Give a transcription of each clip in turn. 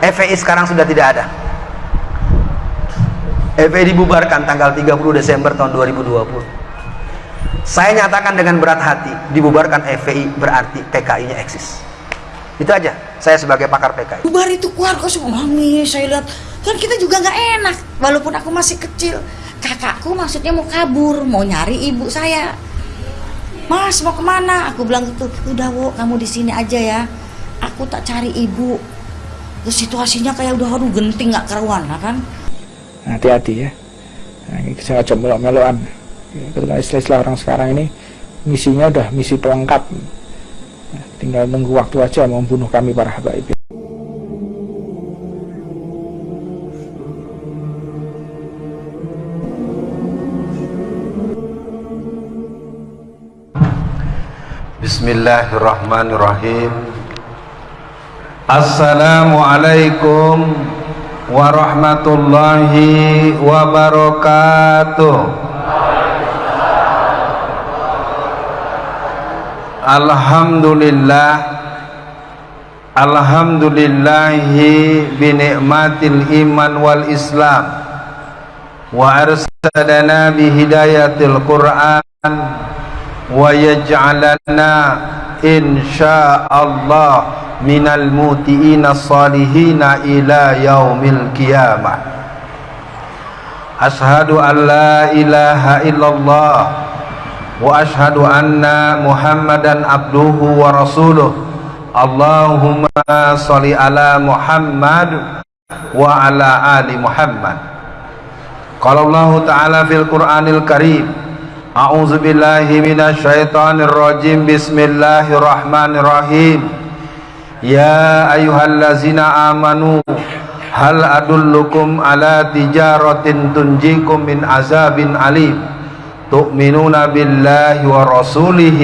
FPI sekarang sudah tidak ada. FPI dibubarkan tanggal 30 Desember tahun 2020 saya nyatakan dengan berat hati dibubarkan FPI berarti PKI nya eksis. Itu aja saya sebagai pakar PKI bubar itu keluarga semua nangis saya lihat. Kan kita juga nggak enak walaupun aku masih kecil. Kakakku maksudnya mau kabur mau nyari ibu saya. Mas mau ke mana? Aku bilang gitu udah wo kamu di sini aja ya. Aku tak cari ibu terus situasinya kayak udah aduh genting nggak keruan lah kan? Hati-hati ya. Nah, ini sengaja melok-melokan. Ketika istilah-istilah orang sekarang ini misinya udah misi pelengkap. Tinggal nunggu waktu aja mau membunuh kami para habaib Bismillahirrahmanirrahim Assalamualaikum warahmatullahi wabarakatuh. Alhamdulillah Alhamdulillahi binikmatil iman wal islam. Wa arsadana bihidayatil quran wa yaj'alana insyaallah minal mutiina salihina ila yaumil qiyamah ashadu an la ilaha illallah wa ashadu anna muhammadan abduhu wa rasuluh Allahumma salli ala Muhammad wa ala ali Muhammad Qala Allah Ta'ala fil أعوذ بالله من الشيطان الرجيم. بسم الله الرحمن الرحيم. يا أيها الذين آمنوا هل أدلكم على تجارة تنجيكم من عذاب أليم؟ تؤمنون بالله ورسوله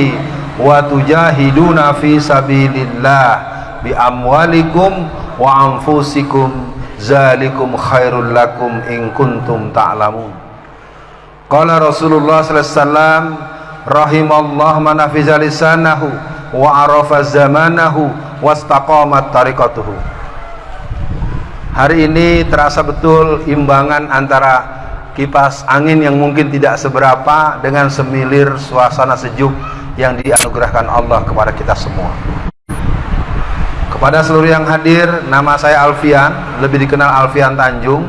وتجاهدون في سبيل الله بأموالكم وأنفسكم. ذلكم خير لكم إن كنتم تعلمون. Qala rasulullah sallallahu alaihi wasallam rahimallah man hafiza lisanahu wa arafa zamanahu wastaqamat tariqatuhu. Hari ini terasa betul imbangan antara kipas angin yang mungkin tidak seberapa dengan semilir suasana sejuk yang dianugerahkan Allah kepada kita semua. Kepada seluruh yang hadir nama saya Alfian lebih dikenal Alfian Tanjung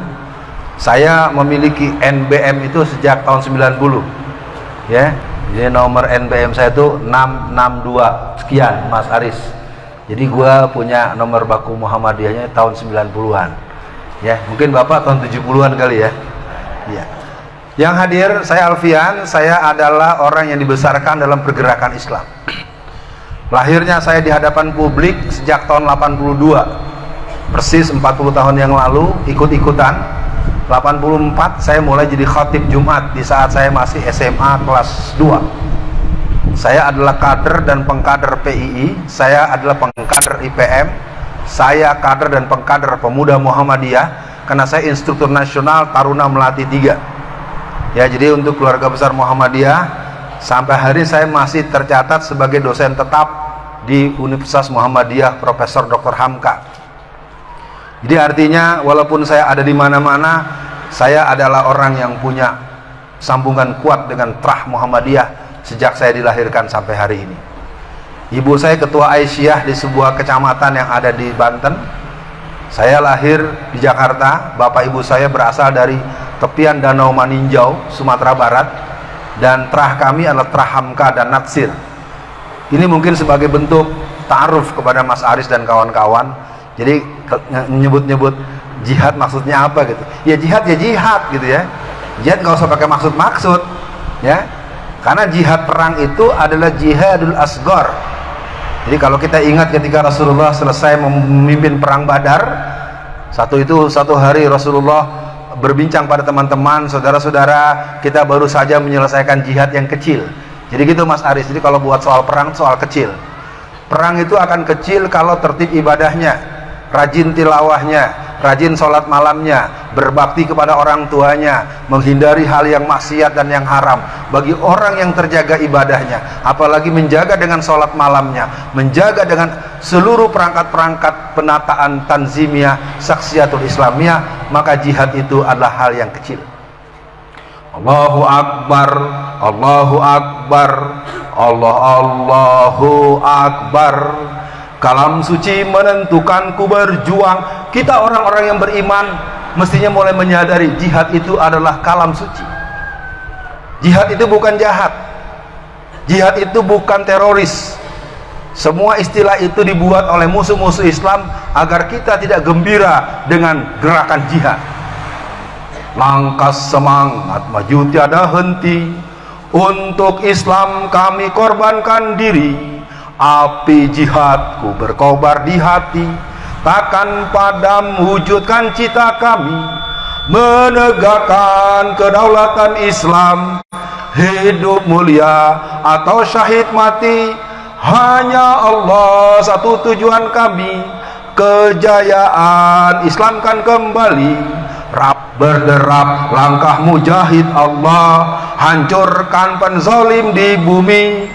saya memiliki NBM itu sejak tahun 90 ya jadi nomor NBM saya itu 662 sekian Mas Aris. Jadi gua punya nomor baku Muhammadiyahnya tahun 90-an ya mungkin Bapak tahun 70-an kali ya. Ya yang hadir saya Alfian. Saya adalah orang yang dibesarkan dalam pergerakan Islam. Lahirnya saya di hadapan publik sejak tahun 82 persis 40 tahun yang lalu ikut-ikutan 84 saya mulai jadi khatib Jumat di saat saya masih SMA kelas 2 saya adalah kader dan pengkader PII saya adalah pengkader IPM saya kader dan pengkader pemuda Muhammadiyah karena saya instruktur nasional Taruna Melati 3 ya jadi untuk keluarga besar Muhammadiyah sampai hari saya masih tercatat sebagai dosen tetap di Universitas Muhammadiyah Profesor Dr. Hamka jadi artinya walaupun saya ada di mana-mana saya adalah orang yang punya sambungan kuat dengan Trah Muhammadiyah sejak saya dilahirkan sampai hari ini. Ibu saya ketua Aisyah di sebuah kecamatan yang ada di Banten. Saya lahir di Jakarta. Bapak ibu saya berasal dari tepian Danau Maninjau Sumatera Barat. Dan terah kami adalah terah Hamka dan Natsir. Ini mungkin sebagai bentuk ta'aruf kepada Mas Aris dan kawan-kawan jadi nyebut-nyebut jihad maksudnya apa gitu. Ya jihad ya jihad gitu ya. Jihad nggak usah pakai maksud-maksud ya. Karena jihad perang itu adalah jihadul asgor jadi kalau kita ingat ketika Rasulullah selesai memimpin perang badar satu itu satu hari Rasulullah berbincang pada teman-teman saudara-saudara kita baru saja menyelesaikan jihad yang kecil. Jadi gitu Mas Aris. Jadi kalau buat soal perang soal kecil. Perang itu akan kecil kalau tertib ibadahnya rajin tilawahnya, rajin sholat malamnya, berbakti kepada orang tuanya, menghindari hal yang maksiat dan yang haram. Bagi orang yang terjaga ibadahnya, apalagi menjaga dengan sholat malamnya, menjaga dengan seluruh perangkat-perangkat penataan tanzimia, saksiatul islamiyah, maka jihad itu adalah hal yang kecil. Allahu Akbar, Allahu Akbar, Allah Allahu Akbar. Kalam suci menentukanku berjuang. Kita orang-orang yang beriman mestinya mulai menyadari jihad itu adalah kalam suci. Jihad itu bukan jahat. Jihad itu bukan teroris. Semua istilah itu dibuat oleh musuh-musuh Islam agar kita tidak gembira dengan gerakan jihad. Langkah semangat maju tiada henti. Untuk Islam kami korbankan diri api jihadku berkobar di hati takkan padam wujudkan cita kami menegakkan kedaulatan Islam. Hidup mulia atau syahid mati hanya Allah satu tujuan kami. Kejayaan Islam kan kembali rap berderap langkah mujahid Allah hancurkan penzolim di bumi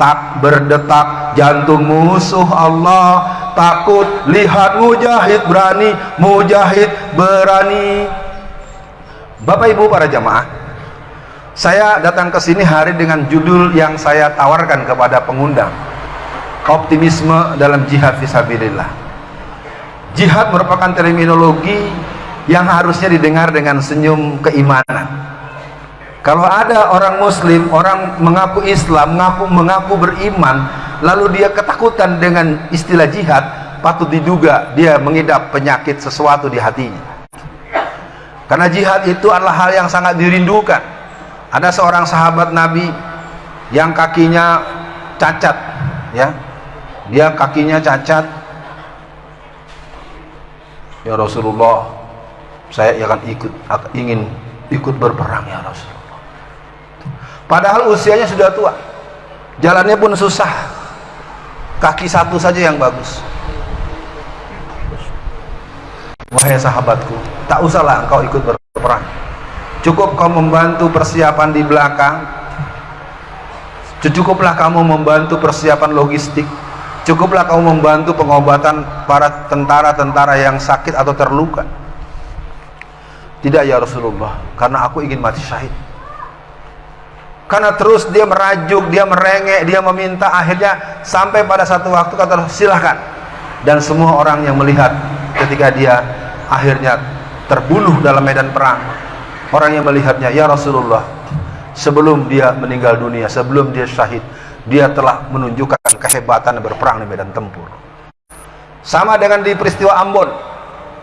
tak berdetak. Jantung musuh Allah. Takut lihat mujahid berani mujahid berani. Bapak Ibu para jamaah saya datang ke sini hari dengan judul yang saya tawarkan kepada pengundang. Optimisme dalam jihad visabilillah jihad merupakan terminologi yang harusnya didengar dengan senyum keimanan kalau ada orang muslim, orang mengaku Islam, mengaku mengaku beriman, lalu dia ketakutan dengan istilah jihad, patut diduga dia mengidap penyakit sesuatu di hatinya. Karena jihad itu adalah hal yang sangat dirindukan. Ada seorang sahabat Nabi yang kakinya cacat, ya. Dia kakinya cacat. Ya Rasulullah, saya akan ikut ingin ikut berperang ya Rasul. Padahal usianya sudah tua. Jalannya pun susah. Kaki satu saja yang bagus. Wahai sahabatku, tak usahlah engkau ikut berperang. Cukup kau membantu persiapan di belakang. Cukuplah kamu membantu persiapan logistik. Cukuplah kamu membantu pengobatan para tentara-tentara yang sakit atau terluka. Tidak ya Rasulullah, karena aku ingin mati syahid karena terus dia merajuk, dia merengek, dia meminta akhirnya sampai pada satu waktu kata silahkan. Dan semua orang yang melihat ketika dia akhirnya terbunuh dalam medan perang orang yang melihatnya ya Rasulullah sebelum dia meninggal dunia sebelum dia syahid dia telah menunjukkan kehebatan berperang di medan tempur. Sama dengan di peristiwa Ambon.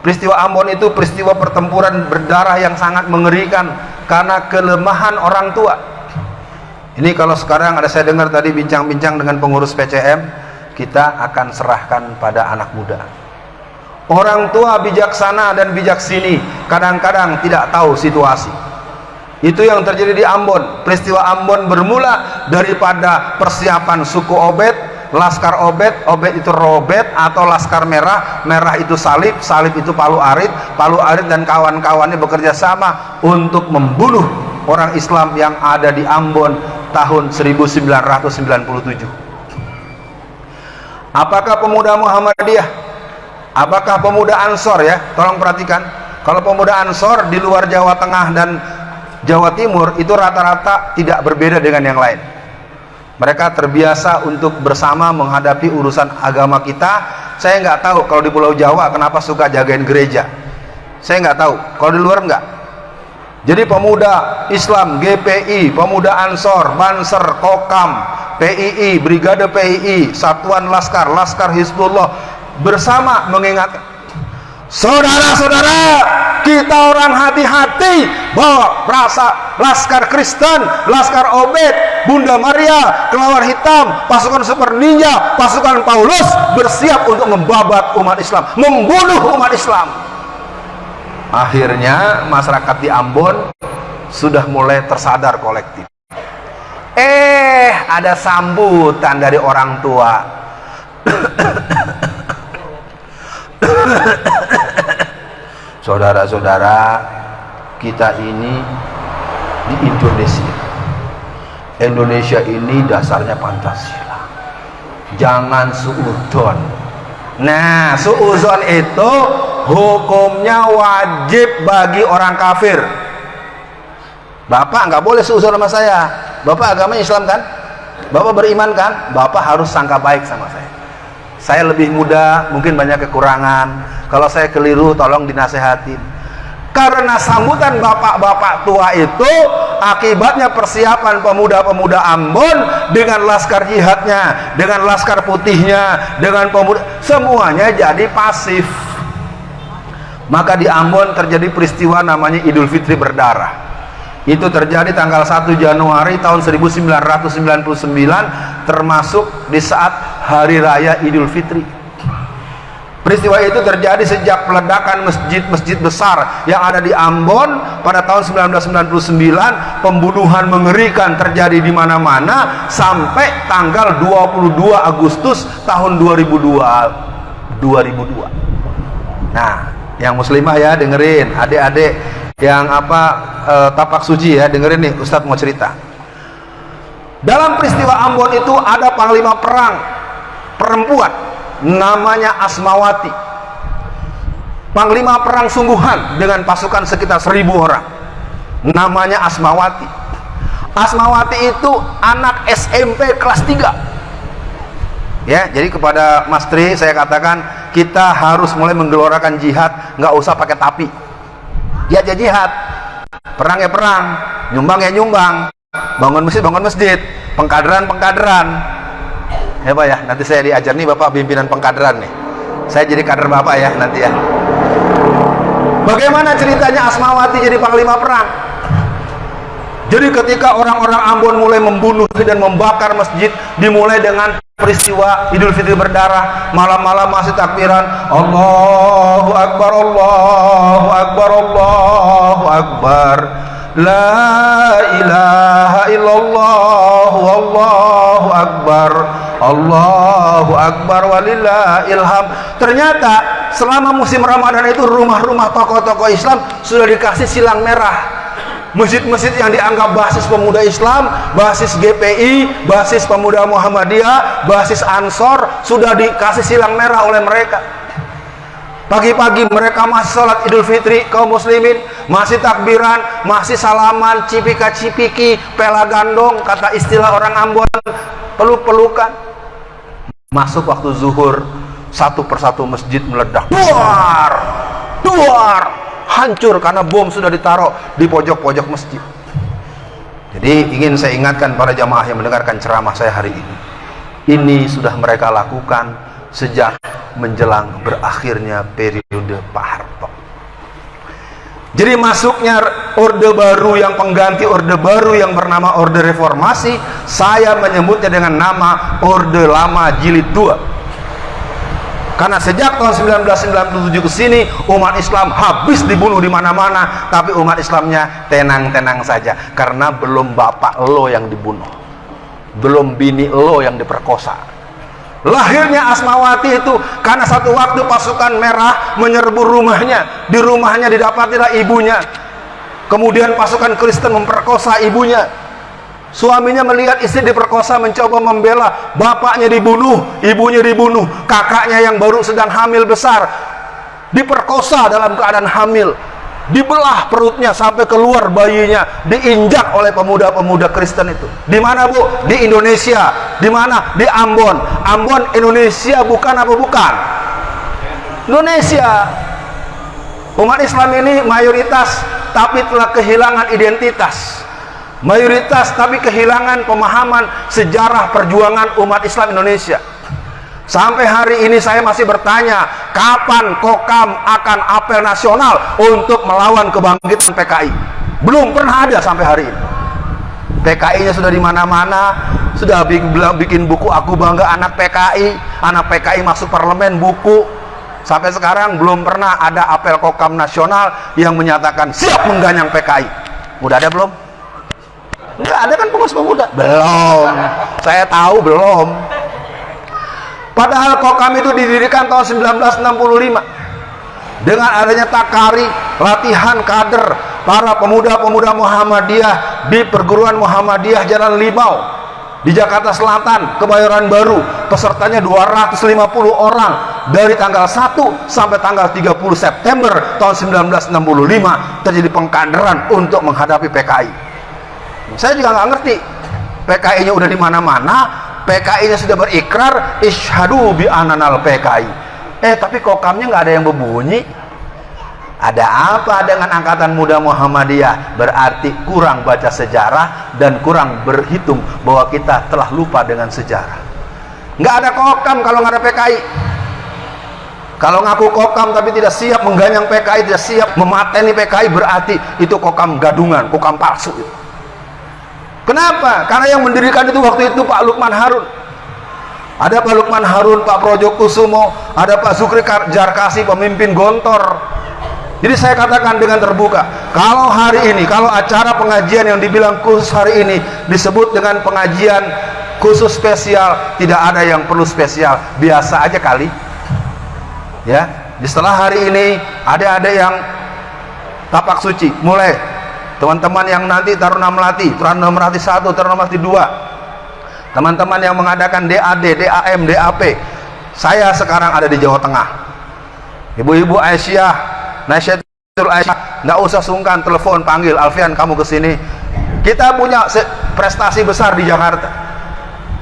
Peristiwa Ambon itu peristiwa pertempuran berdarah yang sangat mengerikan karena kelemahan orang tua ini kalau sekarang ada saya dengar tadi bincang-bincang dengan pengurus PCM, kita akan serahkan pada anak muda. Orang tua bijaksana dan bijak sini kadang-kadang tidak tahu situasi. Itu yang terjadi di Ambon. Peristiwa Ambon bermula daripada persiapan suku Obed, Laskar Obed, Obed itu Robet atau Laskar Merah, Merah itu Salib, Salib itu Palu Arit, Palu Arit dan kawan-kawannya bekerja sama untuk membunuh orang Islam yang ada di Ambon tahun 1997 apakah pemuda Muhammadiyah? Apakah pemuda Ansor ya? Tolong perhatikan. Kalau pemuda Ansor di luar Jawa Tengah dan Jawa Timur itu rata-rata tidak berbeda dengan yang lain. Mereka terbiasa untuk bersama menghadapi urusan agama kita. Saya nggak tahu kalau di Pulau Jawa kenapa suka jagain gereja. Saya nggak tahu. Kalau di luar nggak jadi pemuda Islam, GPI, pemuda Ansor, Banser, Kokam, PII, Brigade PII, Satuan Laskar, Laskar Hizbullah bersama mengingat Saudara-saudara, kita orang hati-hati bahwa rasa Laskar Kristen, Laskar Obed, Bunda Maria, Kelawar Hitam, pasukan Super Ninja, pasukan Paulus bersiap untuk membabat umat Islam, membunuh umat Islam akhirnya masyarakat di Ambon sudah mulai tersadar kolektif. Eh ada sambutan dari orang tua. Saudara-saudara kita ini di Indonesia. Indonesia ini dasarnya Pancasila. Jangan suudon. Nah suudon itu hukumnya wajib bagi orang kafir. Bapak nggak boleh suudon sama saya. Bapak agama Islam kan? Bapak beriman kan? Bapak harus sangka baik sama saya. Saya lebih muda mungkin banyak kekurangan. Kalau saya keliru tolong dinasehatin. Karena sambutan bapak-bapak tua itu akibatnya persiapan pemuda-pemuda Ambon dengan laskar jihadnya dengan laskar putihnya dengan pemuda semuanya jadi pasif maka di Ambon terjadi peristiwa namanya Idul Fitri berdarah itu terjadi tanggal 1 Januari tahun 1999 termasuk di saat hari raya Idul Fitri Peristiwa itu terjadi sejak peledakan masjid-masjid besar yang ada di Ambon pada tahun 1999, pembunuhan mengerikan terjadi di mana-mana sampai tanggal 22 Agustus tahun 2002. 2002. Nah, yang muslimah ya dengerin, adik-adik yang apa e, tapak suci ya dengerin nih Ustadz mau cerita. Dalam peristiwa Ambon itu ada panglima perang perempuan namanya Asmawati. Panglima perang sungguhan dengan pasukan sekitar seribu orang namanya Asmawati. Asmawati itu anak SMP kelas 3 ya jadi kepada Mas Tri saya katakan kita harus mulai menggelorakan jihad nggak usah pakai tapi. Ya aja jihad. Perang ya perang nyumbang ya nyumbang. Bangun masjid bangun masjid. Pengkaderan pengkaderan ya Pak ya. Nanti saya diajar nih Bapak pimpinan pengkaderan nih. Saya jadi kader Bapak ya nanti ya. Bagaimana ceritanya Asmawati jadi panglima perang jadi ketika orang-orang Ambon mulai membunuh dan membakar masjid dimulai dengan peristiwa Idul Fitri berdarah malam-malam masih takbiran Allahu Akbar Allahu Akbar Allahu Akbar La ilaha illallah Wallahu Akbar Allahu Akbar walillah ilham ternyata selama musim Ramadan itu rumah-rumah tokoh-tokoh Islam sudah dikasih silang merah masjid-masjid yang dianggap basis pemuda Islam, basis GPI, basis pemuda Muhammadiyah, basis Ansor sudah dikasih silang merah oleh mereka. Pagi-pagi mereka masih sholat Idul Fitri kaum muslimin, masih takbiran, masih salaman, cipika-cipiki, pela gandong, kata istilah orang Ambon, peluk-pelukan. Masuk waktu zuhur satu persatu masjid meledak. Duar! Duar hancur karena bom sudah ditaruh di pojok-pojok masjid. Jadi ingin saya ingatkan para jamaah yang mendengarkan ceramah saya hari ini. Ini sudah mereka lakukan sejak menjelang berakhirnya periode Pak Harto. Jadi masuknya orde baru yang pengganti orde baru yang bernama orde reformasi, saya menyebutnya dengan nama orde lama jilid 2. Karena sejak tahun 1997 ke sini umat Islam habis dibunuh di mana-mana, tapi umat Islamnya tenang-tenang saja. Karena belum bapak lo yang dibunuh. Belum bini lo yang diperkosa. Lahirnya Asmawati itu karena satu waktu pasukan merah menyerbu rumahnya. Di rumahnya didapatilah ibunya. Kemudian pasukan Kristen memperkosa ibunya suaminya melihat istri diperkosa mencoba membela. Bapaknya dibunuh ibunya dibunuh. Kakaknya yang baru sedang hamil besar diperkosa dalam keadaan hamil. Dibelah perutnya sampai keluar bayinya diinjak oleh pemuda-pemuda Kristen itu. Di mana Bu? Di Indonesia. Di mana? Di Ambon. Ambon Indonesia bukan apa bukan? Indonesia. Umat Islam ini mayoritas tapi telah kehilangan identitas mayoritas tapi kehilangan pemahaman sejarah perjuangan umat Islam Indonesia Sampai hari ini saya masih bertanya, kapan Kokam akan apel nasional untuk melawan kebangkitan PKI? Belum pernah ada sampai hari ini. PKI-nya sudah di mana-mana, sudah bikin buku aku bangga anak PKI, anak PKI masuk parlemen buku. Sampai sekarang belum pernah ada apel Kokam nasional yang menyatakan siap mengganyang PKI. Udah ada belum? Enggak ada kan pengurus pemuda? Belum. Saya tahu belum Padahal Kokam itu didirikan tahun 1965 dengan adanya takari, latihan kader para pemuda-pemuda Muhammadiyah di perguruan Muhammadiyah Jalan Limau di Jakarta Selatan, Kebayoran Baru. Pesertanya 250 orang dari tanggal 1 sampai tanggal 30 September tahun 1965 terjadi pengkaderan untuk menghadapi PKI. Saya juga nggak ngerti PKI-nya udah di mana-mana, PKI-nya sudah berikrar ishadu bi ananal PKI. Eh, tapi kokamnya nggak ada yang berbunyi. Ada apa dengan angkatan muda Muhammadiyah? Berarti kurang baca sejarah dan kurang berhitung bahwa kita telah lupa dengan sejarah. Nggak ada kokam kalau nggak ada PKI. Kalau ngaku kokam tapi tidak siap mengganyang PKI, tidak siap memateni PKI berarti itu kokam gadungan, kokam palsu. Kenapa? Karena yang mendirikan itu waktu itu Pak Lukman Harun. Ada Pak Lukman Harun, Pak Projo Kusumo, ada Pak Zukri Jarkasi, pemimpin Gontor. Jadi saya katakan dengan terbuka, kalau hari ini, kalau acara pengajian yang dibilang khusus hari ini disebut dengan pengajian khusus spesial, tidak ada yang perlu spesial, biasa aja kali. Ya, setelah hari ini ada-ada yang tapak suci, mulai teman-teman yang nanti Taruna Melati, Taruna Melati 1, Taruna Melati 2 teman-teman yang mengadakan DAD, DAM, DAP saya sekarang ada di Jawa Tengah. Ibu-ibu Aisyah Nasyatul Aisyah nggak usah sungkan telepon panggil Alfian kamu ke sini. Kita punya prestasi besar di Jakarta.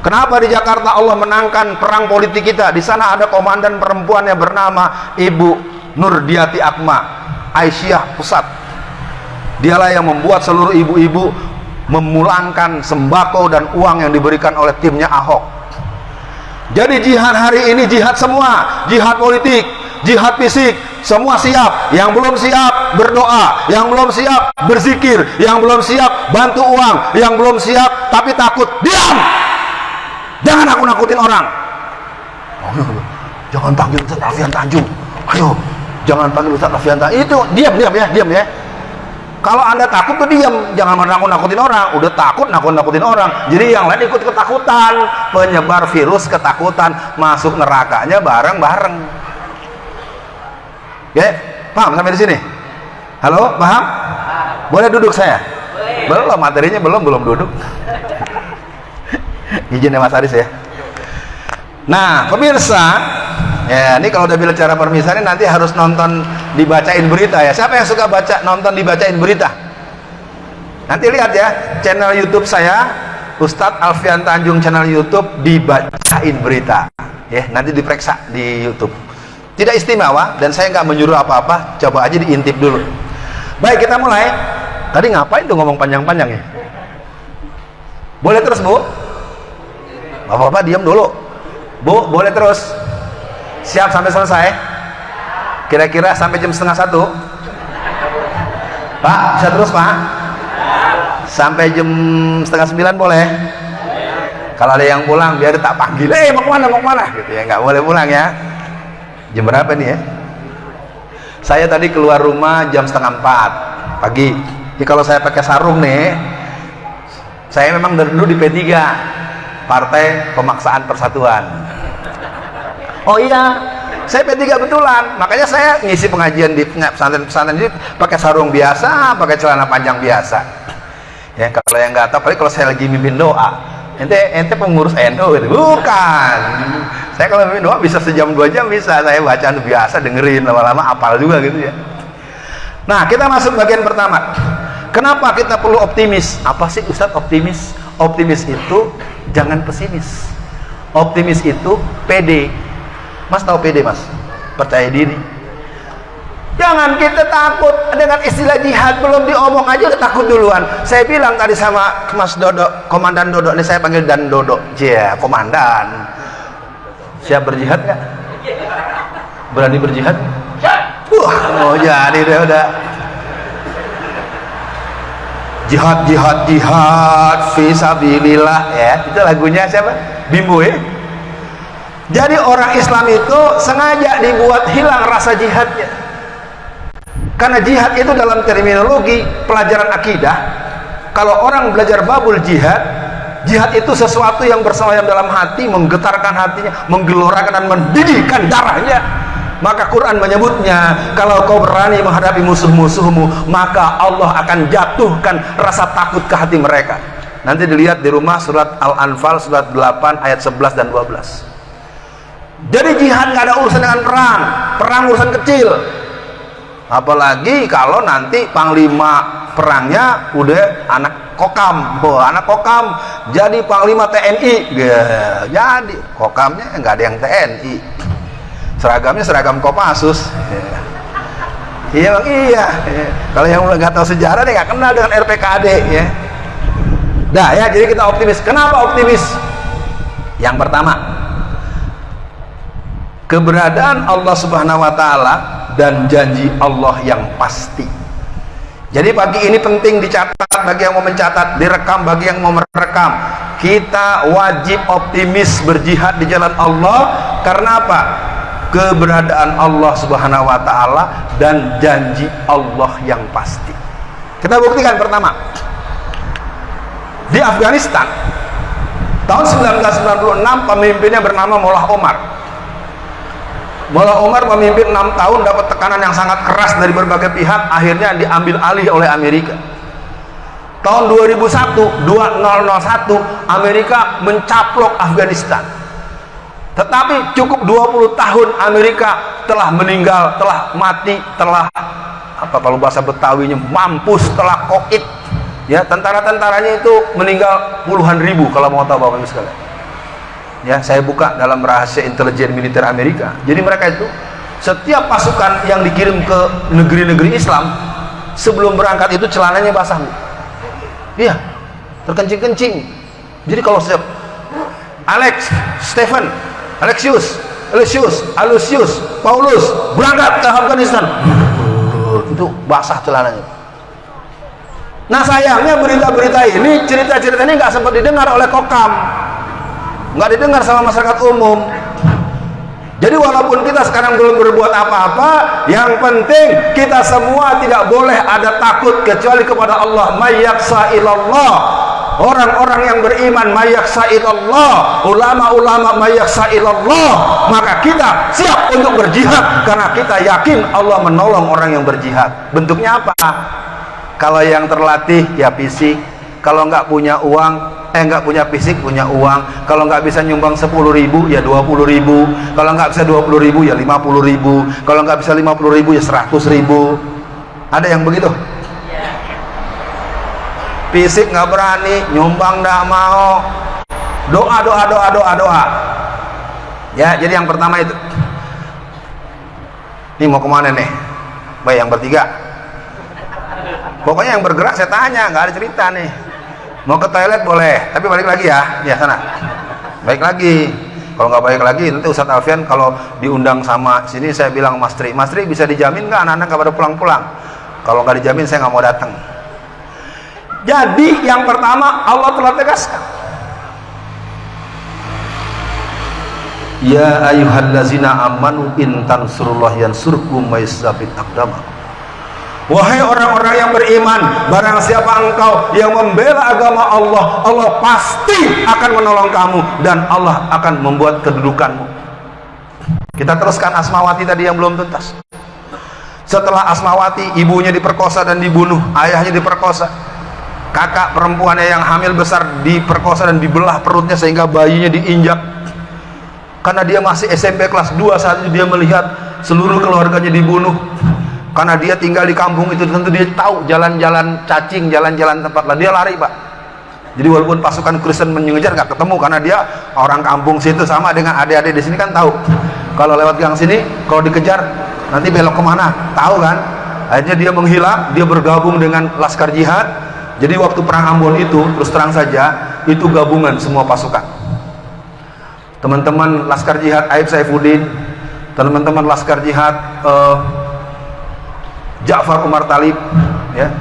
Kenapa di Jakarta Allah menangkan perang politik kita? Di sana ada komandan perempuan yang bernama Ibu Nurdiati Akma Aisyah Pusat dialah yang membuat seluruh ibu-ibu memulangkan sembako dan uang yang diberikan oleh timnya Ahok. Jadi jihad hari ini jihad semua jihad politik jihad fisik semua siap. Yang belum siap berdoa yang belum siap berzikir yang belum siap bantu uang yang belum siap tapi takut diam! Jangan aku nakutin orang. Oh, jangan panggil Ustaz Alfian Tanjung. Ayo jangan panggil Ustaz Alfian Tanjung. Itu diam diam ya diam ya kalau anda takut tuh diam. Jangan menakut nakutin orang. Udah takut nakut nakutin orang. Jadi yang lain ikut ketakutan. Penyebar virus ketakutan. Masuk nerakanya bareng bareng ya paham sampai di sini? Halo paham? Boleh duduk saya? Belum materinya belum belum duduk. Izin ya Mas Aris ya. Nah pemirsa ya ini kalau udah bilang cara permisalan nanti harus nonton dibacain berita ya. Siapa yang suka baca nonton dibacain berita? Nanti lihat ya channel youtube saya Ustadz Alfian Tanjung channel youtube dibacain berita. Ya nanti diperiksa di youtube. Tidak istimewa dan saya nggak menyuruh apa-apa coba aja diintip dulu. Baik kita mulai. Tadi ngapain tuh ngomong panjang-panjang ya? Boleh terus bu? Bapak-bapak diam dulu. Bu boleh terus siap sampai selesai? Kira-kira sampai jam setengah satu? Pak bisa terus pak? Sampai jam setengah sembilan boleh? Kalau ada yang pulang biar tak panggil. Eh mau ke mana mau ke mana? Gitu ya nggak boleh pulang ya. Jam berapa nih ya? Saya tadi keluar rumah jam setengah empat pagi. Jadi kalau saya pakai sarung nih saya memang dari dulu di P3 Partai Pemaksaan Persatuan oh iya saya P3 betulan makanya saya ngisi pengajian di pesantren-pesantren ini pakai sarung biasa pakai celana panjang biasa. Ya kalau yang nggak tahu paling kalau saya lagi mimpin doa. Ente ente pengurus NU gitu. Bukan. Saya kalau mimpin doa bisa sejam dua jam bisa. Saya bacaan biasa dengerin lama-lama apal juga gitu ya. Nah kita masuk bagian pertama. Kenapa kita perlu optimis? Apa sih Ustadz optimis? Optimis itu jangan pesimis. Optimis itu pede Mas tahu pede mas? Percaya diri. Jangan kita takut dengan istilah jihad belum diomong aja udah takut duluan. Saya bilang tadi sama Mas Dodo, Komandan Dodo, ini saya panggil Dan Dodo. Cia, Komandan. Siap berjihad nggak? Berani berjihad? Wah, mau jadi deh udah. Jihad, jihad, jihad, visabilillah ya. Itu lagunya siapa? Bimbo ya? Jadi orang Islam itu sengaja dibuat hilang rasa jihadnya. Karena jihad itu dalam terminologi pelajaran akidah, kalau orang belajar babul jihad, jihad itu sesuatu yang bersemayam dalam hati menggetarkan hatinya menggelorakan dan mendidihkan darahnya. Maka Quran menyebutnya kalau kau berani menghadapi musuh-musuhmu maka Allah akan jatuhkan rasa takut ke hati mereka. Nanti dilihat di rumah surat Al-Anfal surat 8 ayat 11 dan 12 jadi jihad nggak ada urusan dengan perang. Perang urusan kecil. Apalagi kalau nanti panglima perangnya udah anak kokam. Oh, anak kokam. Jadi panglima TNI ya, jadi. Kokamnya nggak ada yang TNI seragamnya seragam Kopassus. Ya. iya bang. Iya. Ya. kalau yang nggak tahu sejarah dia nggak kenal dengan RPKD ya. Dah ya. Jadi kita optimis. Kenapa optimis? Yang pertama keberadaan Allah subhanahu wa ta'ala dan janji Allah yang pasti jadi pagi ini penting dicatat bagi yang mau mencatat, direkam bagi yang mau merekam. Kita wajib optimis berjihad di jalan Allah karena apa? Keberadaan Allah Subhanahu wa taala dan janji Allah yang pasti. Kita buktikan pertama. Di Afghanistan tahun 1996 pemimpinnya bernama Mullah Omar Mullah Umar memimpin enam tahun dapat tekanan yang sangat keras dari berbagai pihak akhirnya diambil alih oleh Amerika. Tahun 2001 2001 Amerika mencaplok Afghanistan. Tetapi cukup 20 tahun Amerika telah meninggal telah mati telah apa kalau bahasa Betawinya mampus telah kokit ya tentara-tentaranya itu meninggal puluhan ribu kalau mau tahu Bapak Ibu sekalian ya saya buka dalam rahasia intelijen militer Amerika. Jadi mereka itu setiap pasukan yang dikirim ke negeri-negeri Islam sebelum berangkat itu celananya basah iya terkencing-kencing. Jadi kalau setiap Alex, Stephen, Alexius, Alexius, Alusius, Paulus berangkat ke Afghanistan. Itu basah celananya. Nah sayangnya berita-berita ini cerita-cerita ini nggak sempat didengar oleh Kokam nggak didengar sama masyarakat umum. Jadi walaupun kita sekarang belum berbuat apa-apa yang penting kita semua tidak boleh ada takut kecuali kepada Allah. Mayyaksa ilallah. Orang-orang yang beriman mayyaksa ilallah. Ulama-ulama mayyaksa ilallah. Maka kita siap untuk berjihad karena kita yakin Allah menolong orang yang berjihad. Bentuknya apa? Kalau yang terlatih ya fisik. Kalau nggak punya uang eh nggak punya fisik punya uang. Kalau nggak bisa nyumbang 10 ribu ya 20 ribu. Kalau nggak bisa 20 ribu ya 50 ribu. Kalau nggak bisa 50 ribu ya 100 ribu. Ada yang begitu? Fisik nggak berani nyumbang nggak mau. Doa doa doa doa doa. Ya jadi yang pertama itu. Ini mau ke mana nih? Baik yang bertiga. Pokoknya yang bergerak saya tanya nggak ada cerita nih mau ke toilet boleh tapi balik lagi ya. Ya sana. Baik lagi. Kalau nggak baik lagi nanti Ustadz Alfian kalau diundang sama sini saya bilang Mas Tri Mas Tri bisa dijamin nggak anak-anak nggak pada pulang-pulang? Kalau nggak dijamin saya nggak mau datang. Jadi yang pertama Allah telah tegaskan. Ya ayyuhallazina amanu in tansurullah yansurkum wa aqdamakum Wahai orang-orang yang beriman, barang siapa engkau yang membela agama Allah, Allah pasti akan menolong kamu dan Allah akan membuat kedudukanmu. Kita teruskan Asmawati tadi yang belum tuntas. Setelah Asmawati, ibunya diperkosa dan dibunuh, ayahnya diperkosa. Kakak perempuannya yang hamil besar diperkosa dan dibelah perutnya sehingga bayinya diinjak. Karena dia masih SMP kelas 2 saat itu dia melihat seluruh keluarganya dibunuh karena dia tinggal di kampung itu tentu dia tahu jalan-jalan cacing jalan-jalan tempat lah dia lari pak. Jadi walaupun pasukan Kristen mengejar nggak ketemu. Karena dia orang kampung situ sama dengan adik-adik di sini kan tahu. Kalau lewat gang sini kalau dikejar nanti belok ke mana? Tahu kan? Akhirnya dia menghilang dia bergabung dengan laskar jihad. Jadi waktu perang Ambon itu terus terang saja itu gabungan semua pasukan. Teman-teman laskar jihad Aib Saifuddin. Teman-teman laskar jihad uh, Ja'far Umar Talib ya.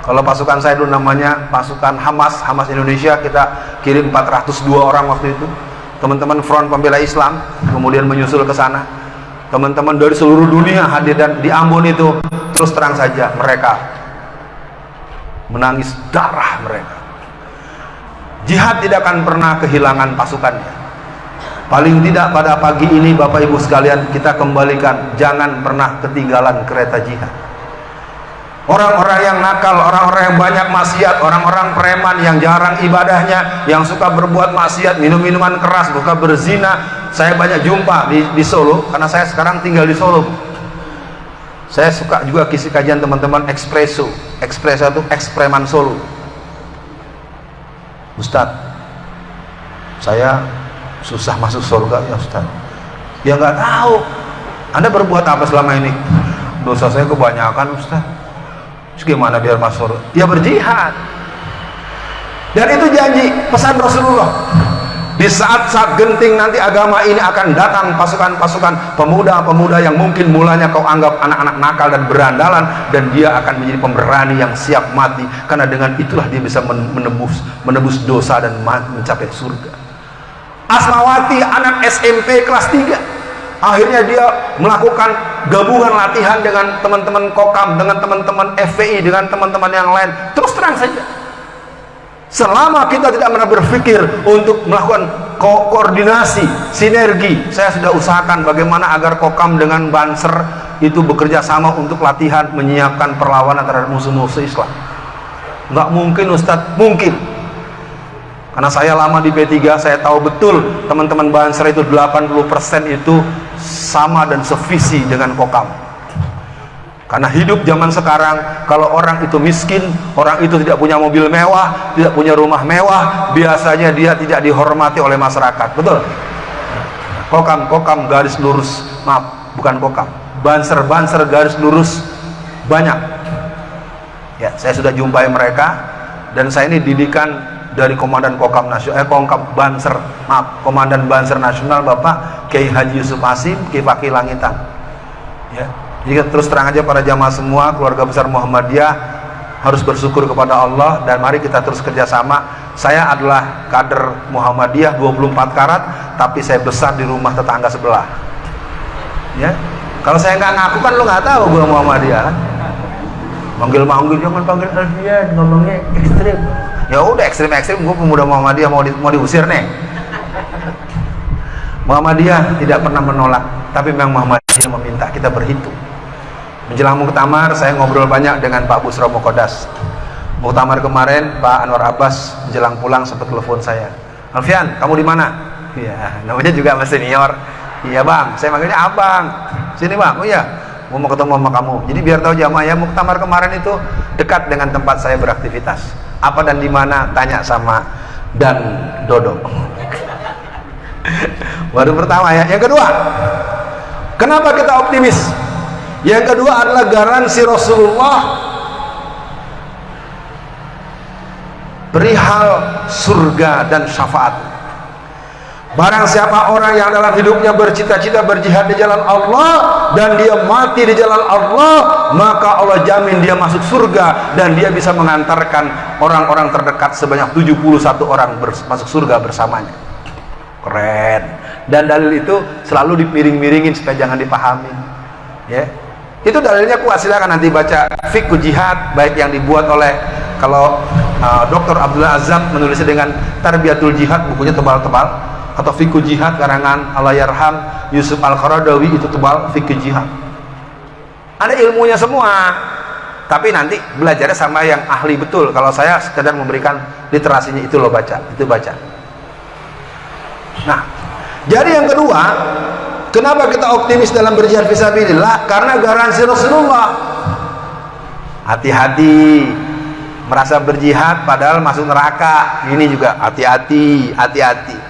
Kalau pasukan saya dulu namanya pasukan Hamas Hamas Indonesia kita kirim 402 orang waktu itu. Teman-teman Front Pembela Islam kemudian menyusul ke sana. Teman-teman dari seluruh dunia hadir dan di Ambon itu. Terus terang saja mereka menangis darah mereka. Jihad tidak akan pernah kehilangan pasukannya. Paling tidak pada pagi ini Bapak Ibu sekalian kita kembalikan. Jangan pernah ketinggalan kereta jihad orang-orang yang nakal, orang-orang yang banyak maksiat, orang-orang preman yang jarang ibadahnya, yang suka berbuat maksiat, minum minuman keras, suka berzina. Saya banyak jumpa di, di Solo, karena saya sekarang tinggal di Solo. Saya suka juga kisi kajian teman-teman Expresso. Expresso itu ekspreman Solo. Ustadz, saya susah masuk surga ya Ustadz. Ya nggak tahu. Anda berbuat apa selama ini? Dosa saya kebanyakan Ustadz Terus gimana biar masuk? Ya berjihad. Dan itu janji pesan Rasulullah. Di saat-saat genting nanti agama ini akan datang pasukan-pasukan pemuda-pemuda yang mungkin mulanya kau anggap anak-anak nakal dan berandalan dan dia akan menjadi pemberani yang siap mati karena dengan itulah dia bisa menebus menebus dosa dan mencapai surga. Asmawati anak SMP kelas 3 akhirnya dia melakukan gabungan latihan dengan teman-teman kokam dengan teman-teman FPI dengan teman-teman yang lain. Terus terang saja. Selama kita tidak pernah berpikir untuk melakukan ko koordinasi sinergi saya sudah usahakan bagaimana agar kokam dengan banser itu bekerja sama untuk latihan menyiapkan perlawanan terhadap musuh-musuh Islam. Nggak mungkin Ustadz. Mungkin. Karena saya lama di P3 saya tahu betul teman-teman Banser itu 80% itu sama dan sevisi dengan kokam. Karena hidup zaman sekarang kalau orang itu miskin orang itu tidak punya mobil mewah tidak punya rumah mewah biasanya dia tidak dihormati oleh masyarakat. Betul? Kokam kokam garis lurus. Maaf bukan kokam. Banser banser garis lurus. Banyak. Ya saya sudah jumpai mereka dan saya ini didikan dari Komandan Kokam Nasional, eh Kokam Banser, maaf, Komandan Banser Nasional Bapak Kiai Haji Yusuf Asim, Kiai Fakih Langitan. Ya. Jadi terus terang aja para jamaah semua, keluarga besar Muhammadiyah harus bersyukur kepada Allah dan mari kita terus kerjasama. Saya adalah kader Muhammadiyah 24 karat, tapi saya besar di rumah tetangga sebelah. Ya, kalau saya nggak ngaku kan lo nggak tahu gue Muhammadiyah kan. Manggil-manggil jangan panggil Alfian, ngomongnya ekstrim ya udah ekstrim-ekstrim gue pemuda Muhammadiyah mau di, mau diusir nih. Muhammadiyah tidak pernah menolak tapi memang Muhammadiyah meminta kita berhitung. Menjelang muktamar saya ngobrol banyak dengan Pak Busro Mokodas muktamar kemarin Pak Anwar Abbas menjelang pulang sempat telepon saya. Alfian kamu di mana? Ya namanya juga masih senior. Iya bang. Saya manggilnya abang. Sini bang. Oh iya. Mau ketemu sama kamu. Jadi biar tahu jamaah ya muktamar kemarin itu dekat dengan tempat saya beraktivitas apa dan di mana? Tanya sama dan Dodo baru pertama ya. Yang kedua kenapa kita optimis? Yang kedua adalah garansi Rasulullah perihal surga dan syafaat Barang siapa orang yang dalam hidupnya bercita-cita berjihad di jalan Allah dan dia mati di jalan Allah, maka Allah jamin dia masuk surga dan dia bisa mengantarkan orang-orang terdekat sebanyak 71 orang masuk surga bersamanya. Keren. Dan dalil itu selalu dimiring-miringin supaya jangan dipahami. Ya. Itu dalilnya kuat silakan nanti baca fikih jihad baik yang dibuat oleh kalau uh, Dr. Abdullah Azam menulisnya dengan Tarbiyatul Jihad bukunya tebal-tebal atau fikih jihad karangan Allahyarham Yusuf Al-Qaradawi itu tebal fikih jihad. Ada ilmunya semua tapi nanti belajarnya sama yang ahli betul. Kalau saya sekedar memberikan literasinya itu lo baca itu baca. Nah jadi yang kedua kenapa kita optimis dalam berjihad fisabilillah karena garansi Rasulullah. Hati-hati merasa berjihad padahal masuk neraka. Ini juga hati-hati hati-hati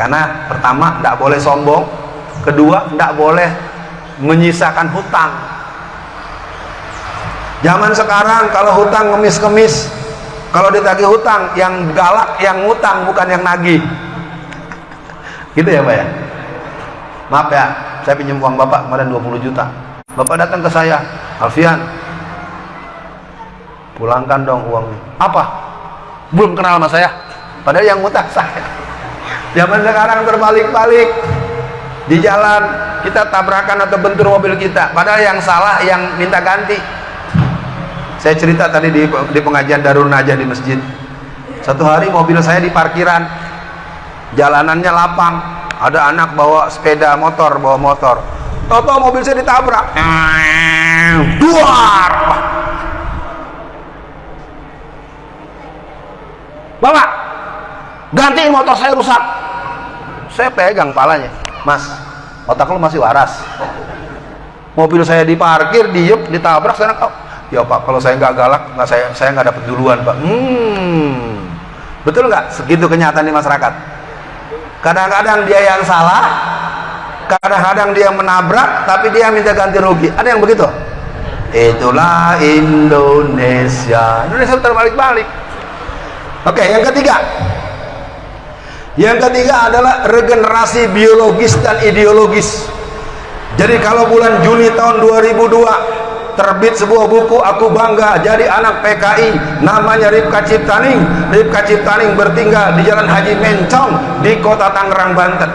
karena pertama tidak boleh sombong. Kedua tidak boleh menyisakan hutang. Zaman sekarang kalau hutang ngemis-kemis kalau ditagih hutang yang galak yang ngutang bukan yang nagih. Gitu ya Pak ya? Maaf ya saya pinjam uang Bapak kemarin 20 juta. Bapak datang ke saya Alfian pulangkan dong uangnya. Apa? Belum kenal sama saya? Padahal yang ngutang saya Zaman sekarang terbalik-balik. Di jalan kita tabrakan atau bentur mobil kita. Padahal yang salah yang minta ganti. Saya cerita tadi di, di pengajian Darul Najah di masjid. Satu hari mobil saya di parkiran. Jalanannya lapang. Ada anak bawa sepeda motor bawa motor. Toto mobil saya ditabrak. Duar. Bapak gantiin motor saya rusak. Saya pegang palanya. Mas otak lu masih waras. Mobil saya diparkir diem ditabrak saya oh, ya pak kalau saya nggak galak nggak saya saya nggak dapat duluan pak. Hmm. Betul nggak? Segitu kenyataan di masyarakat. Kadang-kadang dia yang salah kadang-kadang dia menabrak tapi dia minta ganti rugi. Ada yang begitu? Itulah Indonesia. Indonesia terbalik-balik. Oke yang ketiga yang ketiga adalah regenerasi biologis dan ideologis. Jadi kalau bulan Juni tahun 2002 terbit sebuah buku aku bangga jadi anak PKI namanya Ripka Ciptaning. Ripka Ciptaning bertinggal di Jalan Haji Mencong di kota Tangerang Banten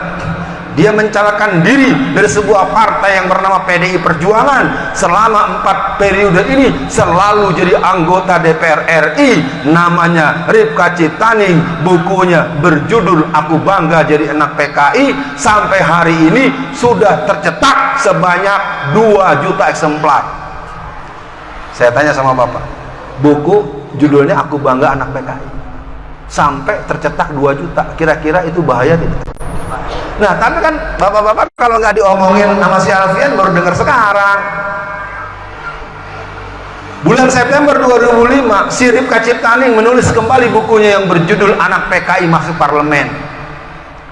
dia mencalonkan diri dari sebuah partai yang bernama PDI Perjuangan. Selama empat periode ini selalu jadi anggota DPR RI namanya Ripka Ciptaning bukunya berjudul Aku Bangga Jadi Anak PKI sampai hari ini sudah tercetak sebanyak 2 juta eksemplar. Saya tanya sama bapak buku judulnya aku bangga anak PKI sampai tercetak 2 juta. Kira-kira itu bahaya tidak nah tapi kan bapak-bapak kalau nggak diomongin sama si Alfian baru dengar sekarang. Bulan September 2005 Sirip Kaciptaning menulis kembali bukunya yang berjudul anak PKI masuk parlemen.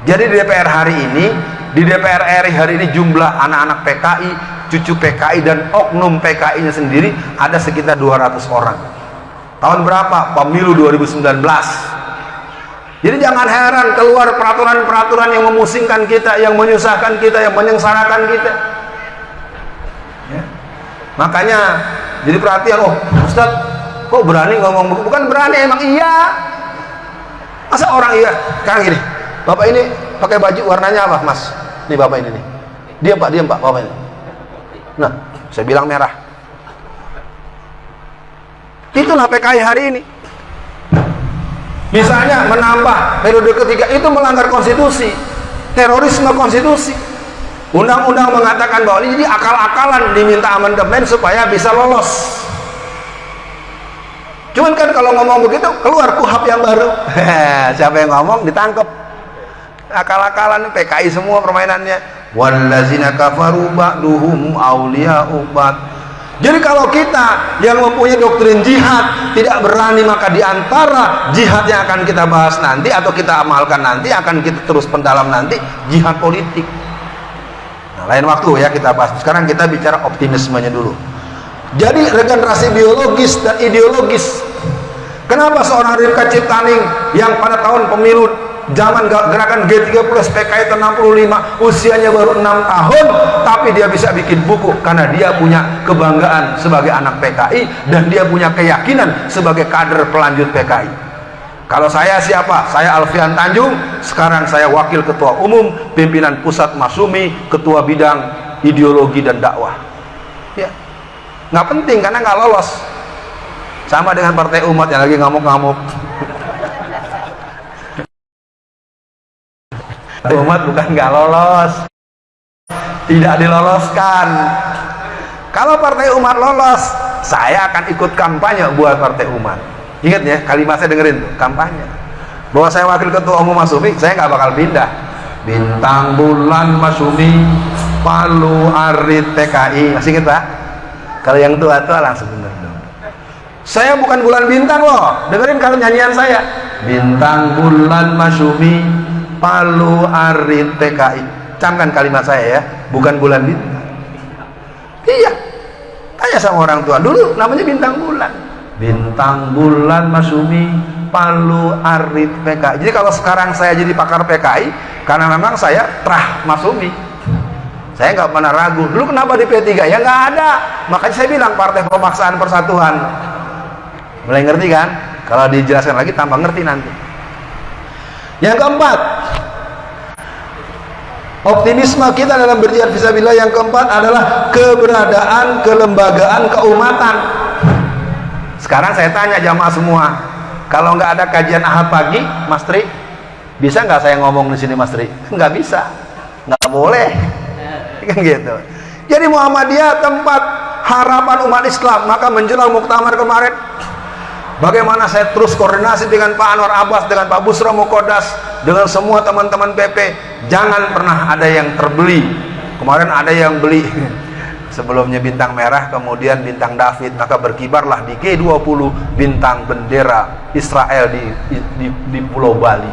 Jadi di DPR hari ini di DPR RI hari ini jumlah anak-anak PKI cucu PKI dan oknum PKI nya sendiri ada sekitar 200 orang. Tahun berapa? pemilu 2019 jadi jangan heran keluar peraturan-peraturan yang memusingkan kita yang menyusahkan kita, yang menyengsarakan kita. Ya. makanya jadi perhatian oh Ustaz kok berani ngomong bukan berani emang iya. Masa orang iya? Sekarang gini bapak ini pakai baju warnanya apa mas? Nih bapak ini nih. Diam pak diam pak bapak ini. Nah, saya bilang merah. Itulah PKI hari ini. Misalnya menambah periode ketiga itu melanggar konstitusi, terorisme konstitusi. Undang-undang mengatakan bahwa ini akal-akalan diminta amandemen supaya bisa lolos. Cuman kan kalau ngomong begitu keluar kuhap yang baru. Siapa yang ngomong ditangkap. Akal-akalan PKI semua permainannya wallazina kafaru ba'duhum awliya'u ba'd jadi kalau kita yang mempunyai doktrin jihad tidak berani maka di antara jihad yang akan kita bahas nanti atau kita amalkan nanti akan kita terus pendalam nanti jihad politik. Nah, lain waktu ya kita bahas. Sekarang kita bicara optimismenya dulu. Jadi regenerasi biologis dan ideologis. Kenapa seorang Rifka Ciptaning yang pada tahun pemilu zaman gerakan G30 PKI 65 usianya baru 6 tahun. Tapi dia bisa bikin buku karena dia punya kebanggaan sebagai anak PKI dan dia punya keyakinan sebagai kader pelanjut PKI kalau saya siapa? saya Alfian Tanjung. Sekarang saya wakil ketua umum pimpinan pusat Masumi ketua bidang ideologi dan dakwah. Ya nggak penting karena nggak lolos. Sama dengan partai umat yang lagi ngamuk-ngamuk umat bukan nggak lolos. Tidak diloloskan. Kalau partai umat lolos saya akan ikut kampanye buat partai umat. Ingat ya kalimat saya dengerin kampanye. Bahwa saya wakil ketua umum Masumi saya nggak bakal pindah. Bintang bulan Masumi Palu Arit TKI masih ingat pak? Kalau yang tua-tua langsung bener dong. Saya bukan bulan bintang loh. Dengerin kalau nyanyian saya. Bintang bulan Masumi Palu Arit TKI camkan kalimat saya ya. Bukan bulan bintang. Iya. Tanya sama orang tua. Dulu namanya bintang bulan. Bintang bulan Masumi Palu Arit PKI jadi kalau sekarang saya jadi pakar PKI karena memang saya trah Masumi saya nggak pernah ragu. Dulu kenapa di P3 ya nggak ada. Makanya saya bilang partai pemaksaan persatuan. Mulai ngerti kan? Kalau dijelaskan lagi tambah ngerti nanti. Yang keempat, optimisme kita dalam berjihad fisabilillah yang keempat adalah keberadaan kelembagaan keumatan. Sekarang saya tanya jamaah semua, kalau nggak ada kajian ahad pagi Mas Tri bisa nggak saya ngomong di sini Mas Tri? Nggak bisa. Nggak boleh. Kan gitu. Jadi Muhammadiyah tempat harapan umat Islam maka menjelang muktamar kemarin bagaimana saya terus koordinasi dengan Pak Anwar Abbas dengan Pak Busra Mukodas dengan semua teman-teman PP jangan pernah ada yang terbeli. Kemarin ada yang beli. Sebelumnya bintang merah kemudian bintang David. Maka berkibarlah di G20 bintang bendera Israel di, di, di Pulau Bali.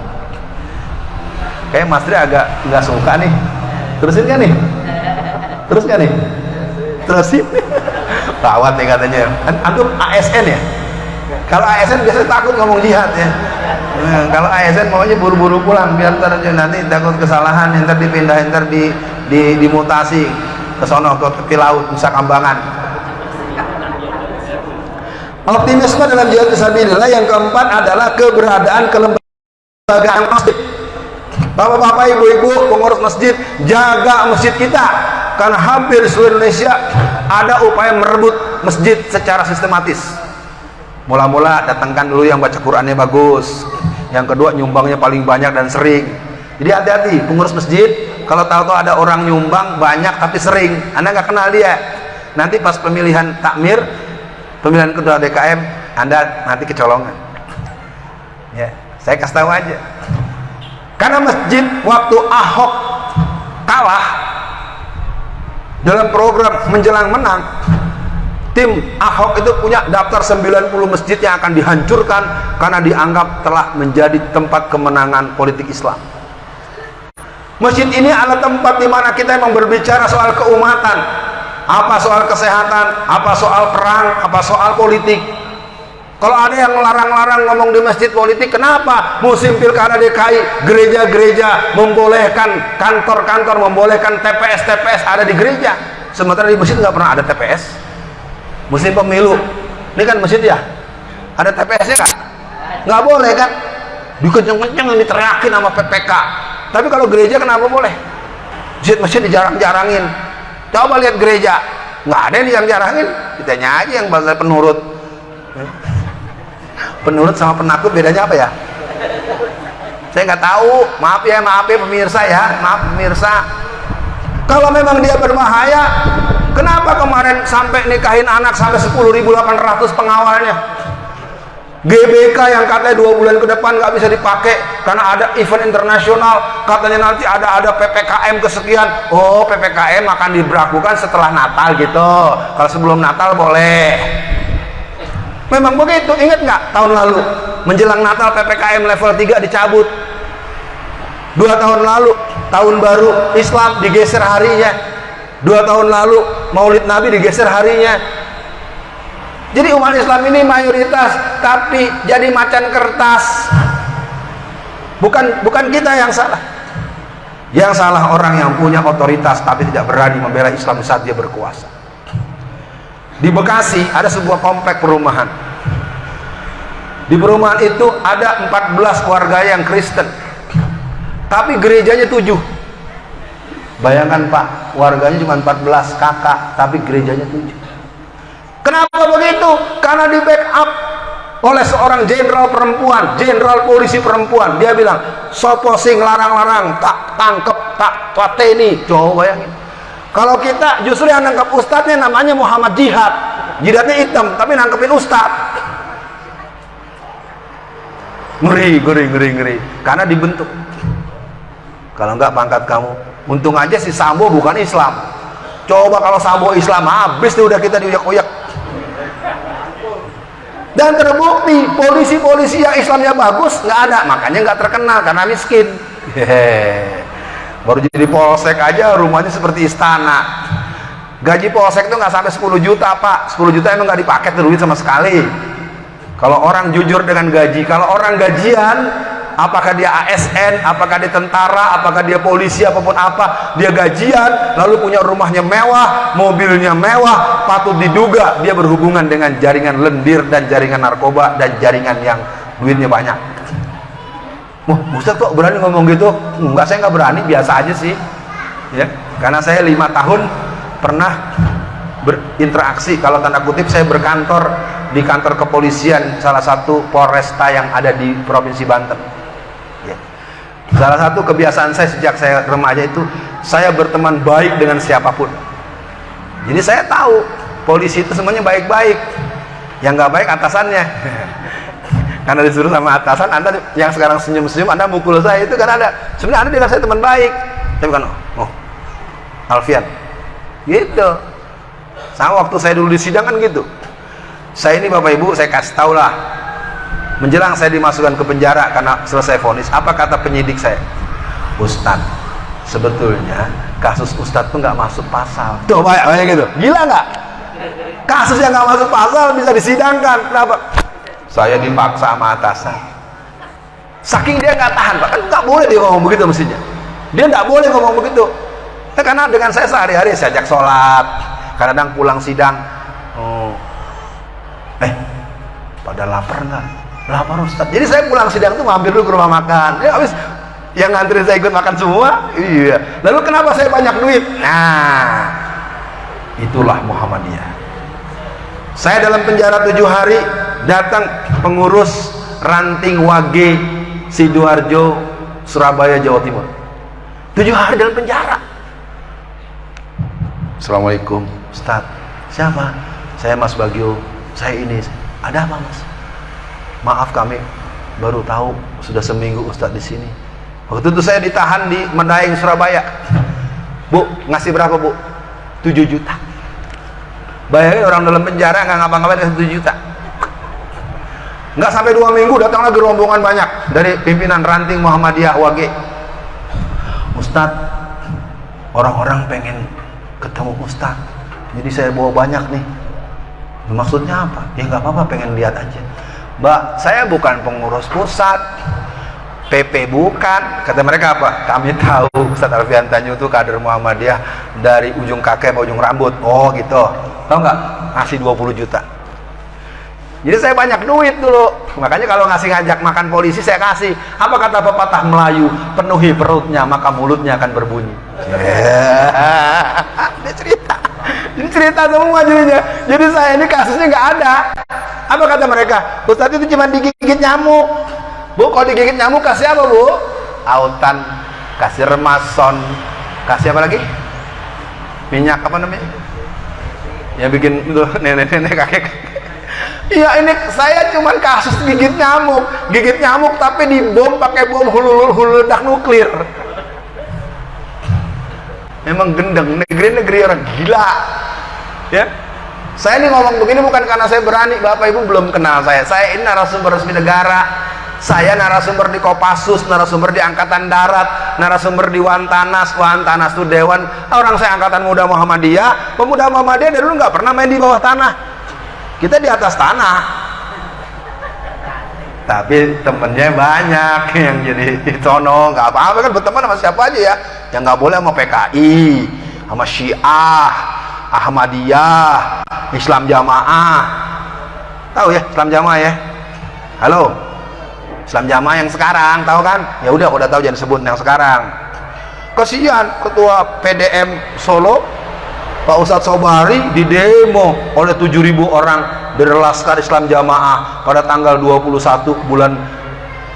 Kayak Mas Tri agak nggak suka nih. Terusin kan nih? Terus kan nih? Terusin. Rawat nih katanya. Antum ASN ya? Kalau ASN biasanya takut ngomong jihad ya nah, kalau ASN maunya buru-buru pulang biar ntar nanti takut kesalahan ntar dipindah ntar di, di dimutasi ke sono ke tepi laut Nusa Kambangan. Optimisme dalam jihad fisabilillah yang keempat adalah keberadaan kelembagaan masjid. Bapak-bapak, ibu-ibu, pengurus masjid, jaga masjid kita. Karena hampir seluruh Indonesia ada upaya merebut masjid secara sistematis mula-mula datangkan dulu yang baca Qurannya bagus. Yang kedua nyumbangnya paling banyak dan sering. Jadi hati-hati pengurus masjid kalau tahu-tahu ada orang nyumbang banyak tapi sering. Anda nggak kenal dia. Nanti pas pemilihan takmir pemilihan kedua DKM anda nanti kecolongan. Ya saya kasih tahu aja. Karena masjid waktu Ahok kalah dalam program menjelang menang tim Ahok itu punya daftar 90 masjid yang akan dihancurkan karena dianggap telah menjadi tempat kemenangan politik Islam Masjid ini adalah tempat di mana kita memang berbicara soal keumatan, apa soal kesehatan, apa soal perang, apa soal politik. Kalau ada yang larang-larang ngomong di masjid politik, kenapa musim pilkada DKI gereja-gereja membolehkan kantor-kantor membolehkan TPS-TPS ada di gereja, sementara di masjid nggak pernah ada TPS. Musim pemilu, ini kan masjid ya, ada TPS-nya kan? Nggak boleh kan? Dikenceng-kenceng diteriakin sama PPK tapi kalau gereja kenapa boleh? Masjid-masjid dijarang-jarangin. Coba lihat gereja. Nggak ada yang jarangin kita aja yang bahasa penurut. Penurut sama penakut bedanya apa ya? Saya nggak tahu. Maaf ya maaf ya pemirsa ya. Maaf pemirsa. Kalau memang dia berbahaya kenapa kemarin sampai nikahin anak sampai 10.800 pengawalnya? GBK yang katanya dua bulan ke depan nggak bisa dipakai karena ada event internasional. Katanya nanti ada ada PPKM kesekian. Oh PPKM akan diberlakukan setelah Natal gitu. Kalau sebelum Natal boleh. Memang begitu. Ingat nggak tahun lalu? Menjelang Natal PPKM level 3 dicabut. Dua tahun lalu tahun baru Islam digeser harinya dua tahun lalu Maulid Nabi digeser harinya jadi umat Islam ini mayoritas tapi jadi macan kertas. Bukan bukan kita yang salah. Yang salah orang yang punya otoritas tapi tidak berani membela Islam saat dia berkuasa. Di Bekasi ada sebuah komplek perumahan. Di perumahan itu ada 14 keluarga yang Kristen. Tapi gerejanya 7. Bayangkan Pak, warganya cuma 14 kakak, tapi gerejanya 7 Kenapa begitu? Karena di backup oleh seorang jenderal perempuan, jenderal polisi perempuan. Dia bilang, sopo sing larang-larang, tak tangkep, tak pateni. Coba bayangin. Kalau kita justru yang nangkep ustadznya namanya Muhammad Jihad. Jihadnya hitam, tapi nangkepin ustadz. Ngeri, ngeri, ngeri, ngeri. Karena dibentuk. Kalau enggak pangkat kamu. Untung aja si Sambo bukan Islam. Coba kalau Sambo Islam, habis tuh udah kita diuyak-uyak. Dan terbukti polisi-polisi yang Islamnya bagus nggak ada. Makanya nggak terkenal karena miskin. Hehehe. baru jadi polsek aja rumahnya seperti istana. Gaji polsek itu nggak sampai 10 juta pak. 10 juta emang nggak dipakai duit sama sekali. Kalau orang jujur dengan gaji. Kalau orang gajian apakah dia ASN, apakah dia tentara, apakah dia polisi, apa pun apa, dia gajian, lalu punya rumahnya mewah, mobilnya mewah, patut diduga dia berhubungan dengan jaringan lendir dan jaringan narkoba dan jaringan yang duitnya banyak. Wah, Ustaz kok berani ngomong gitu? Enggak, saya nggak berani, biasa aja sih. Ya, karena saya lima tahun pernah berinteraksi, kalau tanda kutip saya berkantor di kantor kepolisian salah satu Polresta yang ada di Provinsi Banten. Salah satu kebiasaan saya sejak saya remaja itu saya berteman baik dengan siapa pun. Jadi saya tahu polisi itu semuanya baik-baik. Yang nggak baik atasannya. Karena disuruh sama atasan, Anda yang sekarang senyum-senyum, Anda mukul saya itu kan ada. Sebenarnya Anda bilang saya teman baik. Tapi kan, oh, Alfian. Gitu. Sama waktu saya dulu di sidang kan gitu saya ini Bapak Ibu saya kasih tahu lah menjelang saya dimasukkan ke penjara karena selesai vonis apa kata penyidik saya? Ustadz sebetulnya kasus Ustadz tuh nggak masuk pasal. Tuh banyak banyak gitu. Gila nggak? Kasus yang nggak masuk pasal bisa disidangkan. Kenapa? Saya dipaksa sama atasan. Saking dia nggak tahan pak. Kan nggak boleh dia ngomong begitu mestinya. Dia nggak boleh ngomong begitu. Ya, karena dengan saya sehari-hari saya ajak sholat kadang pulang sidang. Oh, eh pada lapar nggak lapar Ustaz. Jadi saya pulang sidang tuh mampir dulu ke rumah makan. Ya habis yang nganterin saya ikut makan semua iya. Lalu kenapa saya banyak duit? Nah itulah Muhammadiyah. Saya dalam penjara tujuh hari datang pengurus ranting wage Sidoarjo Surabaya Jawa Timur. Tujuh hari dalam penjara. Assalamualaikum Ustaz. Siapa? Saya Mas Bagio. Saya ini. Ada apa mas maaf kami baru tahu sudah seminggu Ustadz di sini. Waktu itu saya ditahan di Medaeng Surabaya. Bu ngasih berapa bu? 7 juta. Bayangin orang dalam penjara nggak ngapa-ngapain kasih 7 juta. Nggak sampai dua minggu datang lagi rombongan banyak dari pimpinan ranting Muhammadiyah Wage. Ustadz orang-orang pengen ketemu Ustadz. Jadi saya bawa banyak nih. Maksudnya apa? Ya nggak apa-apa pengen lihat aja mbak saya bukan pengurus pusat. PP bukan. Kata mereka apa? Kami tahu Ustadz Alfian Tanjung itu kader Muhammadiyah dari ujung kaki ke ujung rambut. Oh gitu. Tau nggak? Ngasih 20 juta. Jadi saya banyak duit dulu. Makanya kalau ngasih ngajak makan polisi saya kasih. Apa kata pepatah Melayu? Penuhi perutnya maka mulutnya akan berbunyi. Yeah. dia cerita ini cerita semua jadinya. Jadi saya ini kasusnya nggak ada. Apa kata mereka? Ustadz itu cuma digigit nyamuk. Bu kalau digigit nyamuk kasih apa bu? Autan. Kasih remason. Kasih apa lagi? Minyak apa namanya? Yang bikin tuh nenek-nenek kakek Iya ini saya cuma kasus gigit nyamuk, gigit nyamuk tapi dibom pakai bom hulu hulu ledak nuklir. Memang gendeng. Negeri-negeri orang gila ya? Saya ini ngomong begini bukan karena saya berani bapak ibu belum kenal saya. Saya ini narasumber resmi negara. Saya narasumber di Kopassus, narasumber di Angkatan Darat, narasumber di Wantanas, Wantanas itu Dewan. Orang saya Angkatan Muda Muhammadiyah, pemuda Muhammadiyah dari dulu nggak pernah main di bawah tanah. Kita di atas tanah. Tapi temennya banyak yang jadi sono, nggak apa-apa kan berteman sama siapa aja ya. Yang nggak boleh sama PKI sama Syiah Ahmadiyah Islam Jamaah. Tahu ya Islam Jamaah ya? Halo? Islam Jamaah yang sekarang tahu kan? Ya udah udah tahu jangan sebut yang sekarang. Kasihan ketua PDM Solo Pak Ustadz Sobari di demo oleh 7000 orang dari Laskar Islam Jamaah pada tanggal 21 bulan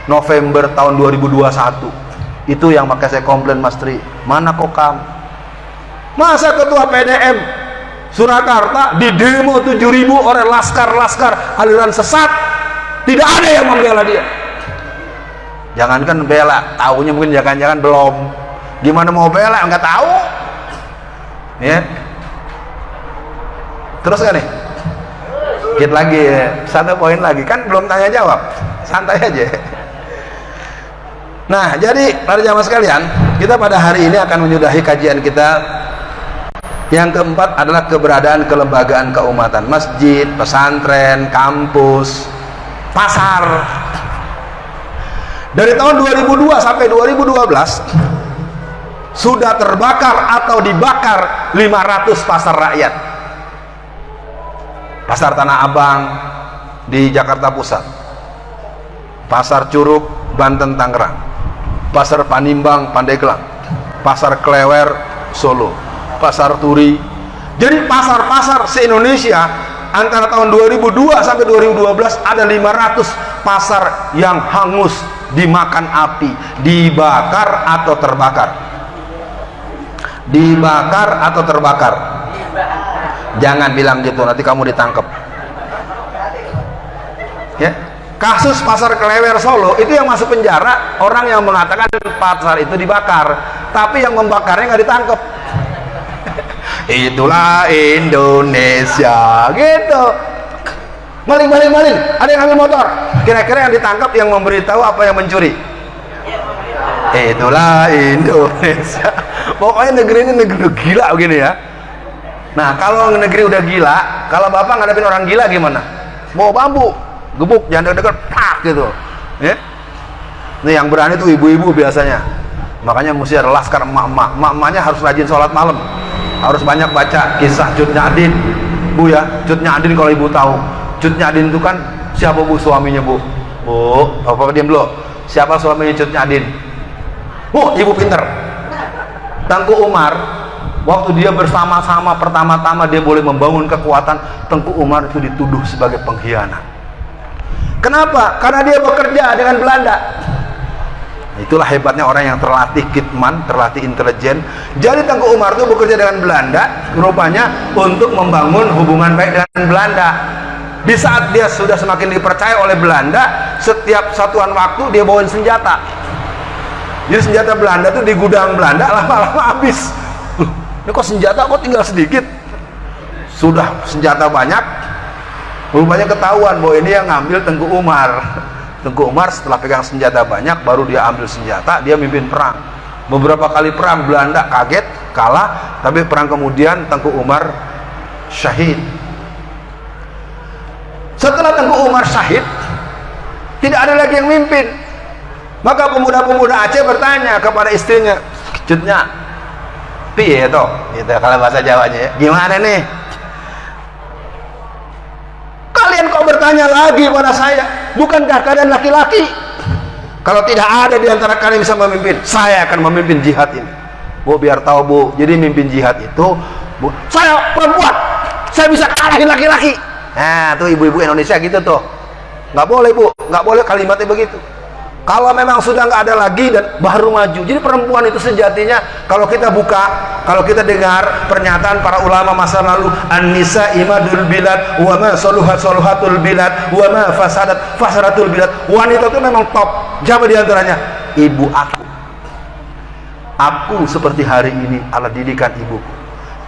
November tahun 2021 itu yang makanya saya komplain Mas Tri. Mana kokam? Masa ketua PDM Surakarta di demo 7000 oleh laskar-laskar aliran sesat. Tidak ada yang membela dia. Jangankan bela tahunya mungkin jangan-jangan belum. Gimana mau bela? Nggak tahu. Ya. Terus kan nih? Dikit lagi ya. satu poin lagi. Kan belum tanya jawab. Santai aja. Nah, jadi para jamaah sekalian, kita pada hari ini akan menyudahi kajian kita. Yang keempat adalah keberadaan kelembagaan keumatan, masjid, pesantren, kampus, pasar. Dari tahun 2002 sampai 2012 sudah terbakar atau dibakar 500 pasar rakyat. Pasar Tanah Abang di Jakarta Pusat. Pasar Curug Banten Tangerang pasar Panimbang Pandeglang pasar Klewer Solo pasar Turi. Jadi pasar-pasar se-Indonesia antara tahun 2002 sampai 2012 ada 500 pasar yang hangus dimakan api dibakar atau terbakar. Dibakar atau terbakar? Jangan bilang gitu nanti kamu ditangkap ya. Kasus pasar kelewer Solo itu yang masuk penjara orang yang mengatakan pasar itu dibakar tapi yang membakarnya nggak ditangkap itulah Indonesia gitu. Maling maling. Maling ada yang ambil motor? Kira-kira yang ditangkap yang memberitahu apa yang mencuri? Itulah Indonesia. Pokoknya negeri ini negeri gila begini ya. Nah kalau negeri udah gila kalau bapak ngadepin orang gila gimana? Bawa bambu gebuk jangan deket-deket pak gitu. Ya? Ini yang berani tuh ibu-ibu biasanya. Makanya mesti ada laskar emak-emak. Emak-emaknya harus rajin sholat malam harus banyak baca kisah Cut Nyadin. Bu ya Cut Nyadin kalau ibu tahu. Cut Nyadin itu kan siapa bu? Suaminya bu. Bu apa diam dulu. Siapa suaminya Cut Nyadin? Bu ibu pinter. Tengku Umar waktu dia bersama-sama pertama-tama dia boleh membangun kekuatan Tengku Umar itu dituduh sebagai pengkhianat. Kenapa? karena dia bekerja dengan Belanda itulah hebatnya orang yang terlatih kitman terlatih intelijen. Jadi Tengku Umar itu bekerja dengan Belanda rupanya untuk membangun hubungan baik dengan Belanda. Di saat dia sudah semakin dipercaya oleh Belanda setiap satuan waktu dia bawain senjata. Jadi senjata Belanda itu di gudang Belanda lama-lama habis. Ini kok senjata kok tinggal sedikit? Sudah senjata banyak. Rupanya ketahuan bahwa ini yang ngambil Tengku Umar Tengku Umar setelah pegang senjata banyak baru dia ambil senjata dia mimpin perang. Beberapa kali perang Belanda kaget kalah tapi perang kemudian Tengku Umar syahid. Setelah Tengku Umar syahid tidak ada lagi yang mimpin. Maka pemuda-pemuda Aceh bertanya kepada istrinya cutnya piye toh gitu kalau bahasa Jawanya ya. Gimana nih? Kalian kok bertanya lagi pada saya bukankah kalian laki-laki? Kalau tidak ada di antara kalian bisa memimpin saya akan memimpin jihad ini. Bu biar tahu bu. Jadi mimpin jihad itu bu saya perempuan. Saya bisa kalahin laki-laki. Nah tuh ibu-ibu Indonesia gitu tuh. Nggak boleh bu. Nggak boleh kalimatnya begitu kalau memang sudah nggak ada lagi dan baru maju. Jadi perempuan itu sejatinya kalau kita buka kalau kita dengar pernyataan para ulama masa lalu an-nisa imadul bilad wa ma saluhat saluhatul bilad wa fasadat fasadatul bilad. Wanita itu memang top. Siapa di antaranya ibu aku. Aku seperti hari ini ala didikan ibuku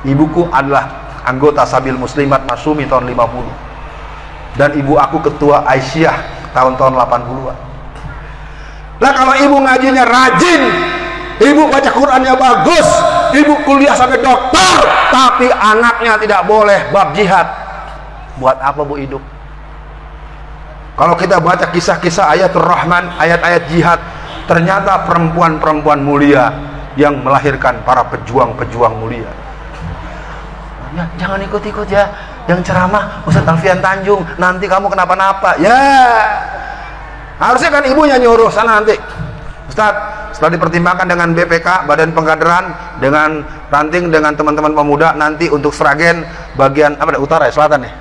ibuku adalah anggota Sabil Muslimat Masumi tahun 50 dan ibu aku ketua Aisyah tahun-tahun 80-an lah kalau ibu ngajinya rajin, ibu baca Qurannya bagus, ibu kuliah sampai dokter, tapi anaknya tidak boleh bab jihad. Buat apa bu hidup? Kalau kita baca kisah-kisah ayat Rahman, ayat-ayat jihad, ternyata perempuan-perempuan mulia yang melahirkan para pejuang-pejuang mulia. Ya, jangan ikut-ikut ya, yang ceramah Ustaz Alfian Tanjung, nanti kamu kenapa-napa. Ya, harusnya kan ibunya nyuruh sana nanti. Ustaz setelah dipertimbangkan dengan BPK Badan Pengkaderan dengan ranting dengan teman-teman pemuda nanti untuk Sragen bagian apa utara ya selatan ya?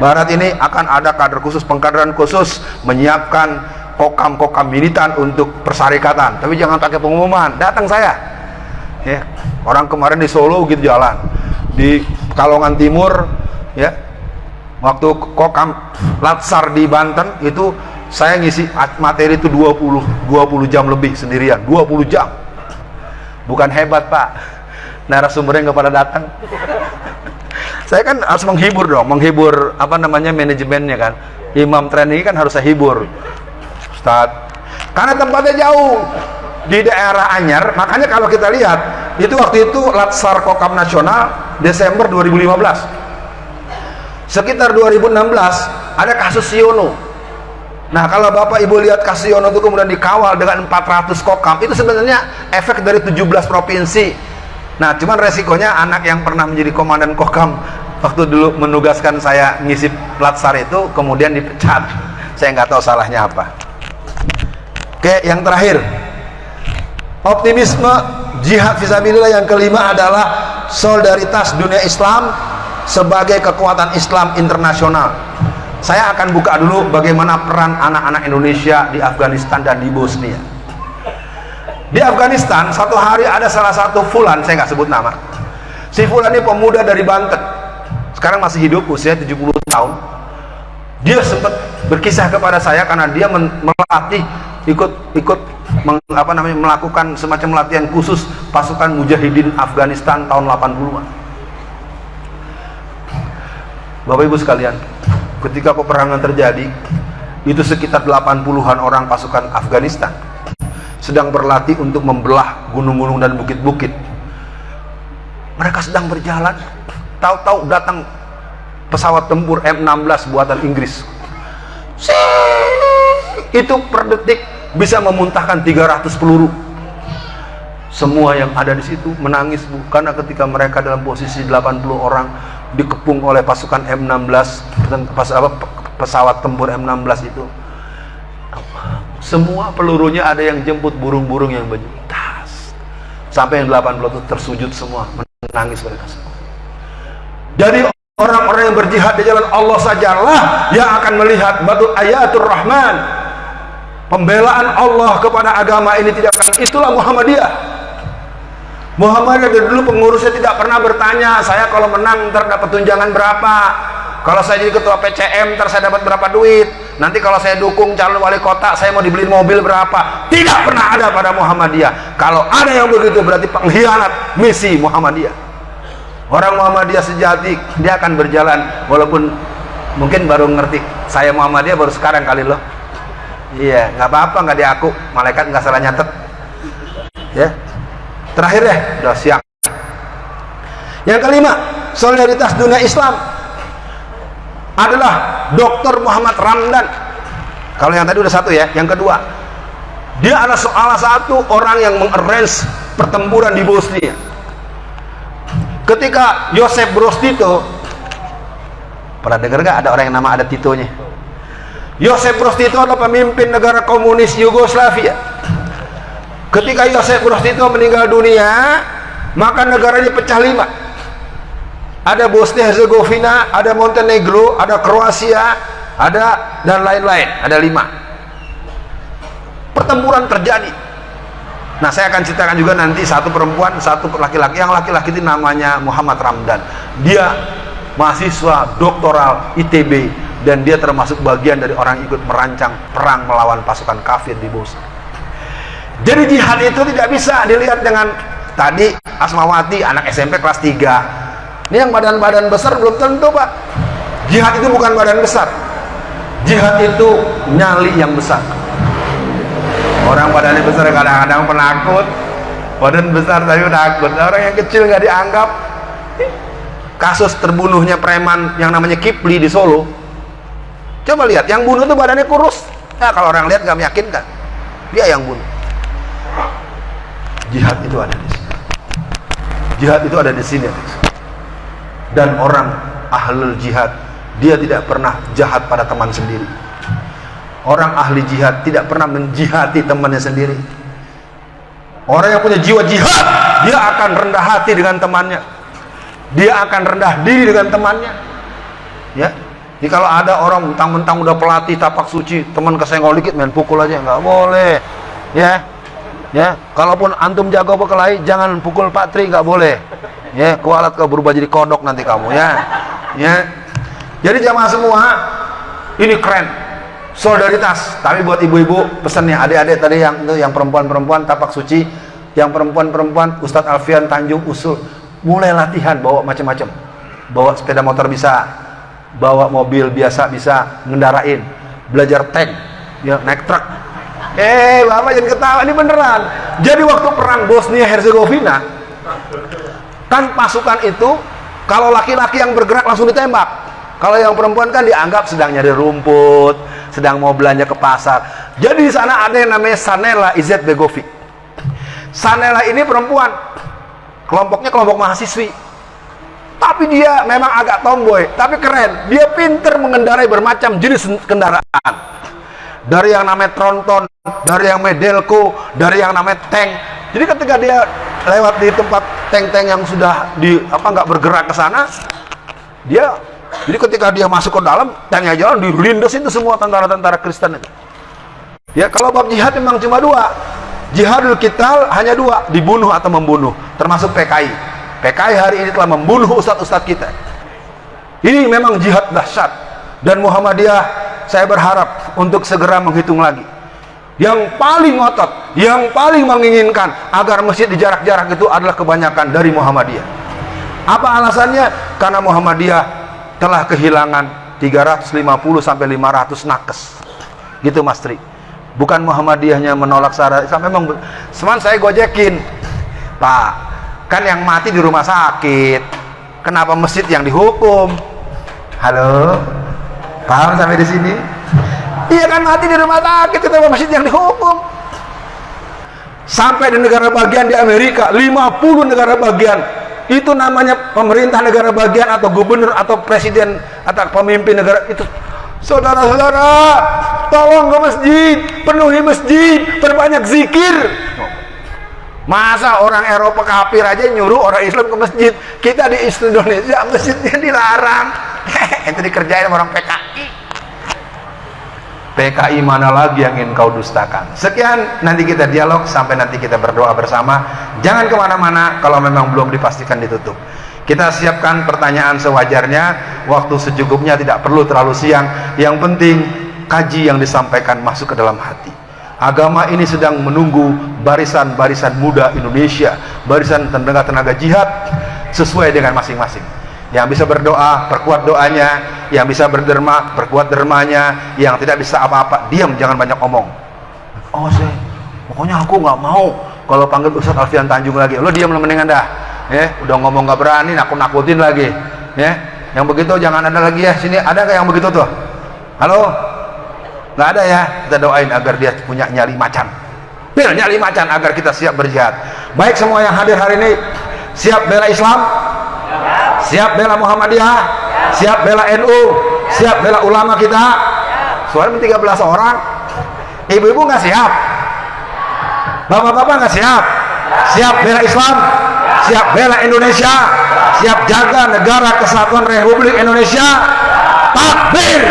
Barat ini akan ada kader khusus pengkaderan khusus menyiapkan kokam-kokam militan untuk persyarikatan. Tapi jangan pakai pengumuman. Datang saya. Ya orang kemarin di Solo gitu jalan. Di Kalongan Timur ya waktu kokam Latsar di Banten itu saya ngisi materi itu 20 20 jam lebih sendirian. 20 jam. Bukan hebat pak. Narasumbernya nggak pada datang. Saya kan harus menghibur dong menghibur apa namanya manajemennya kan. Imam tren ini kan harus saya hibur. Ustaz karena tempatnya jauh. Di daerah Anyar makanya kalau kita lihat itu waktu itu Latsar Kokam Nasional Desember 2015 sekitar 2016 ada kasus Siono Nah kalau Bapak Ibu lihat Kasiono itu kemudian dikawal dengan 400 kokam itu sebenarnya efek dari 17 provinsi. Nah cuman resikonya anak yang pernah menjadi komandan kokam waktu dulu menugaskan saya ngisi latsar itu kemudian dipecat. Saya nggak tahu salahnya apa. Oke yang terakhir. Optimisme jihad visabilillah yang kelima adalah solidaritas dunia Islam sebagai kekuatan Islam internasional saya akan buka dulu bagaimana peran anak-anak Indonesia di Afghanistan dan di Bosnia. Di Afghanistan satu hari ada salah satu Fulan saya nggak sebut nama. Si Fulan ini pemuda dari Banten. Sekarang masih hidup usia 70 tahun. Dia sempat berkisah kepada saya karena dia melatih ikut ikut meng, namanya melakukan semacam latihan khusus pasukan mujahidin Afghanistan tahun 80-an. Bapak Ibu sekalian, ketika peperangan terjadi, itu sekitar 80-an orang pasukan Afghanistan sedang berlatih untuk membelah gunung-gunung dan bukit-bukit. Mereka sedang berjalan, tahu-tahu datang pesawat tempur M16 buatan Inggris. Itu per detik bisa memuntahkan 300 peluru semua yang ada di situ menangis bu karena ketika mereka dalam posisi 80 orang dikepung oleh pasukan M16 pas, apa, pesawat tempur M16 itu. Semua pelurunya ada yang jemput burung-burung yang tas sampai yang 80 itu tersujud semua menangis mereka semua. Jadi orang-orang yang berjihad di jalan Allah sajalah yang akan melihat batu ayatul rahman. Pembelaan Allah kepada agama ini tidak akan itulah Muhammadiyah Muhammadiyah dari dulu pengurusnya tidak pernah bertanya saya kalau menang ntar dapat tunjangan berapa? Kalau saya jadi ketua PCM ntar saya dapat berapa duit? Nanti kalau saya dukung calon wali kota saya mau dibeliin mobil berapa? Tidak pernah ada pada Muhammadiyah. Kalau ada yang begitu berarti pengkhianat misi Muhammadiyah. Orang Muhammadiyah sejati dia akan berjalan. Walaupun mungkin baru ngerti saya Muhammadiyah baru sekarang kali loh. Iya nggak apa-apa nggak diaku. Malaikat nggak salah nyatet. Ya terakhir deh udah siang yang kelima solidaritas dunia Islam adalah Dr. Muhammad Ramdan. Kalau yang tadi udah satu ya yang kedua. Dia adalah salah satu orang yang mengarrange pertempuran di Bosnia. Ketika Yosef Broz Tito pernah dengar gak ada orang yang nama ada Titonya? Yosef Broz Tito adalah pemimpin negara komunis Yugoslavia ketika Yosef Tito meninggal dunia maka negara ini pecah lima. Ada Bosnia Herzegovina ada Montenegro ada Kroasia ada dan lain-lain. Ada lima. Pertempuran terjadi. Nah saya akan ceritakan juga nanti satu perempuan satu laki-laki. Yang laki-laki itu namanya Muhammad Ramdan. Dia mahasiswa doktoral ITB dan dia termasuk bagian dari orang yang ikut merancang perang melawan pasukan kafir di Bosnia. Jadi jihad itu tidak bisa dilihat dengan tadi Asmawati anak SMP kelas 3. Ini yang badan-badan besar belum tentu, Pak. Jihad itu bukan badan besar. Jihad itu nyali yang besar. Orang badannya besar kadang-kadang penakut. Badan besar tapi takut. Orang yang kecil nggak dianggap. Kasus terbunuhnya preman yang namanya Kipli di Solo Coba lihat, yang bunuh itu badannya kurus. Nah, kalau orang lihat nggak meyakinkan. Dia yang bunuh. Jihad itu ada di sini. Jihad itu ada di sini. Dan orang ahlul jihad, dia tidak pernah jahat pada teman sendiri. Orang ahli jihad tidak pernah menjihati temannya sendiri. Orang yang punya jiwa jihad, dia akan rendah hati dengan temannya. Dia akan rendah diri dengan temannya. Ya, jadi kalau ada orang mentang-mentang udah pelatih tapak suci, teman kesenggol dikit main pukul aja nggak boleh. Ya. Ya, kalaupun antum jago berkelahi jangan pukul Pak Tri nggak boleh. Ya, kualat kau berubah jadi kodok nanti kamu ya. Ya. Jadi jamaah semua ini keren. Solidaritas. Tapi buat ibu-ibu pesannya adik-adik tadi yang yang perempuan-perempuan tapak suci, yang perempuan-perempuan Ustadz Alfian Tanjung usul mulai latihan bawa macam-macam. Bawa sepeda motor bisa, bawa mobil biasa bisa ngendarain belajar tank ya naik truk eh bapak jangan ketawa. Ini beneran. Jadi waktu perang Bosnia Herzegovina kan pasukan itu kalau laki-laki yang bergerak langsung ditembak. Kalau yang perempuan kan dianggap sedang nyari rumput sedang mau belanja ke pasar. Jadi di sana ada yang namanya Sanela Izet Begovic Sanela ini perempuan. Kelompoknya kelompok mahasiswi. Tapi dia memang agak tomboy tapi keren. Dia pinter mengendarai bermacam jenis kendaraan dari yang namanya tronton dari yang medelco dari yang namanya tank. Jadi ketika dia lewat di tempat tank-tank yang sudah di apa nggak bergerak ke sana dia jadi ketika dia masuk ke dalam tanya jalan dilindas itu semua tentara-tentara Kristen itu. Ya kalau bab jihad memang cuma dua. Jihadul kital hanya dua dibunuh atau membunuh termasuk PKI PKI hari ini telah membunuh ustadz-ustadz kita. Ini memang jihad dahsyat. Dan Muhammadiyah saya berharap untuk segera menghitung lagi yang paling ngotot yang paling menginginkan agar masjid di jarak-jarak itu adalah kebanyakan dari Muhammadiyah apa alasannya? Karena Muhammadiyah telah kehilangan 350 sampai 500 nakes. Gitu Mas Tri. Bukan Muhammadiyahnya menolak syarat Islam memang seman saya gojekin. Pak, kan yang mati di rumah sakit. Kenapa masjid yang dihukum? Halo? Paham sampai di sini? Iya kan mati di rumah sakit, kenapa masjid yang dihukum? Sampai di negara bagian di Amerika, 50 negara bagian. Itu namanya pemerintah negara bagian atau gubernur atau presiden atau pemimpin negara. Itu saudara-saudara tolong ke masjid penuhi masjid perbanyak zikir. Masa orang Eropa kafir aja nyuruh orang Islam ke masjid? Kita di Indonesia masjidnya dilarang. Itu dikerjain orang PKI PKI mana lagi yang ingin kau dustakan? Sekian nanti kita dialog sampai nanti kita berdoa bersama. Jangan ke mana-mana kalau memang belum dipastikan ditutup. Kita siapkan pertanyaan sewajarnya waktu secukupnya tidak perlu terlalu siang. Yang penting kaji yang disampaikan masuk ke dalam hati. Agama ini sedang menunggu barisan-barisan muda Indonesia barisan tenaga-tenaga jihad sesuai dengan masing-masing yang bisa berdoa perkuat doanya. Yang bisa berderma perkuat dermanya. Yang tidak bisa apa-apa diam jangan banyak omong. Oh saya pokoknya aku nggak mau kalau panggil Ustadz Alfian Tanjung lagi. Lo diam lo mendingan dah. Ya udah ngomong nggak berani aku nakutin lagi. Ya yang begitu jangan ada lagi ya. Sini ada nggak yang begitu tuh? Halo? Nggak ada ya? Kita doain agar dia punya nyali macan. Pil nyali macan agar kita siap berjihad. Baik semua yang hadir hari ini siap bela Islam siap bela Muhammadiyah? Siap bela NU siap bela ulama kita? Soalnya 13 orang. Ibu-ibu nggak siap? Bapak-bapak nggak siap? Siap bela Islam? Siap bela Indonesia? Siap jaga negara kesatuan Republik Indonesia? Takbir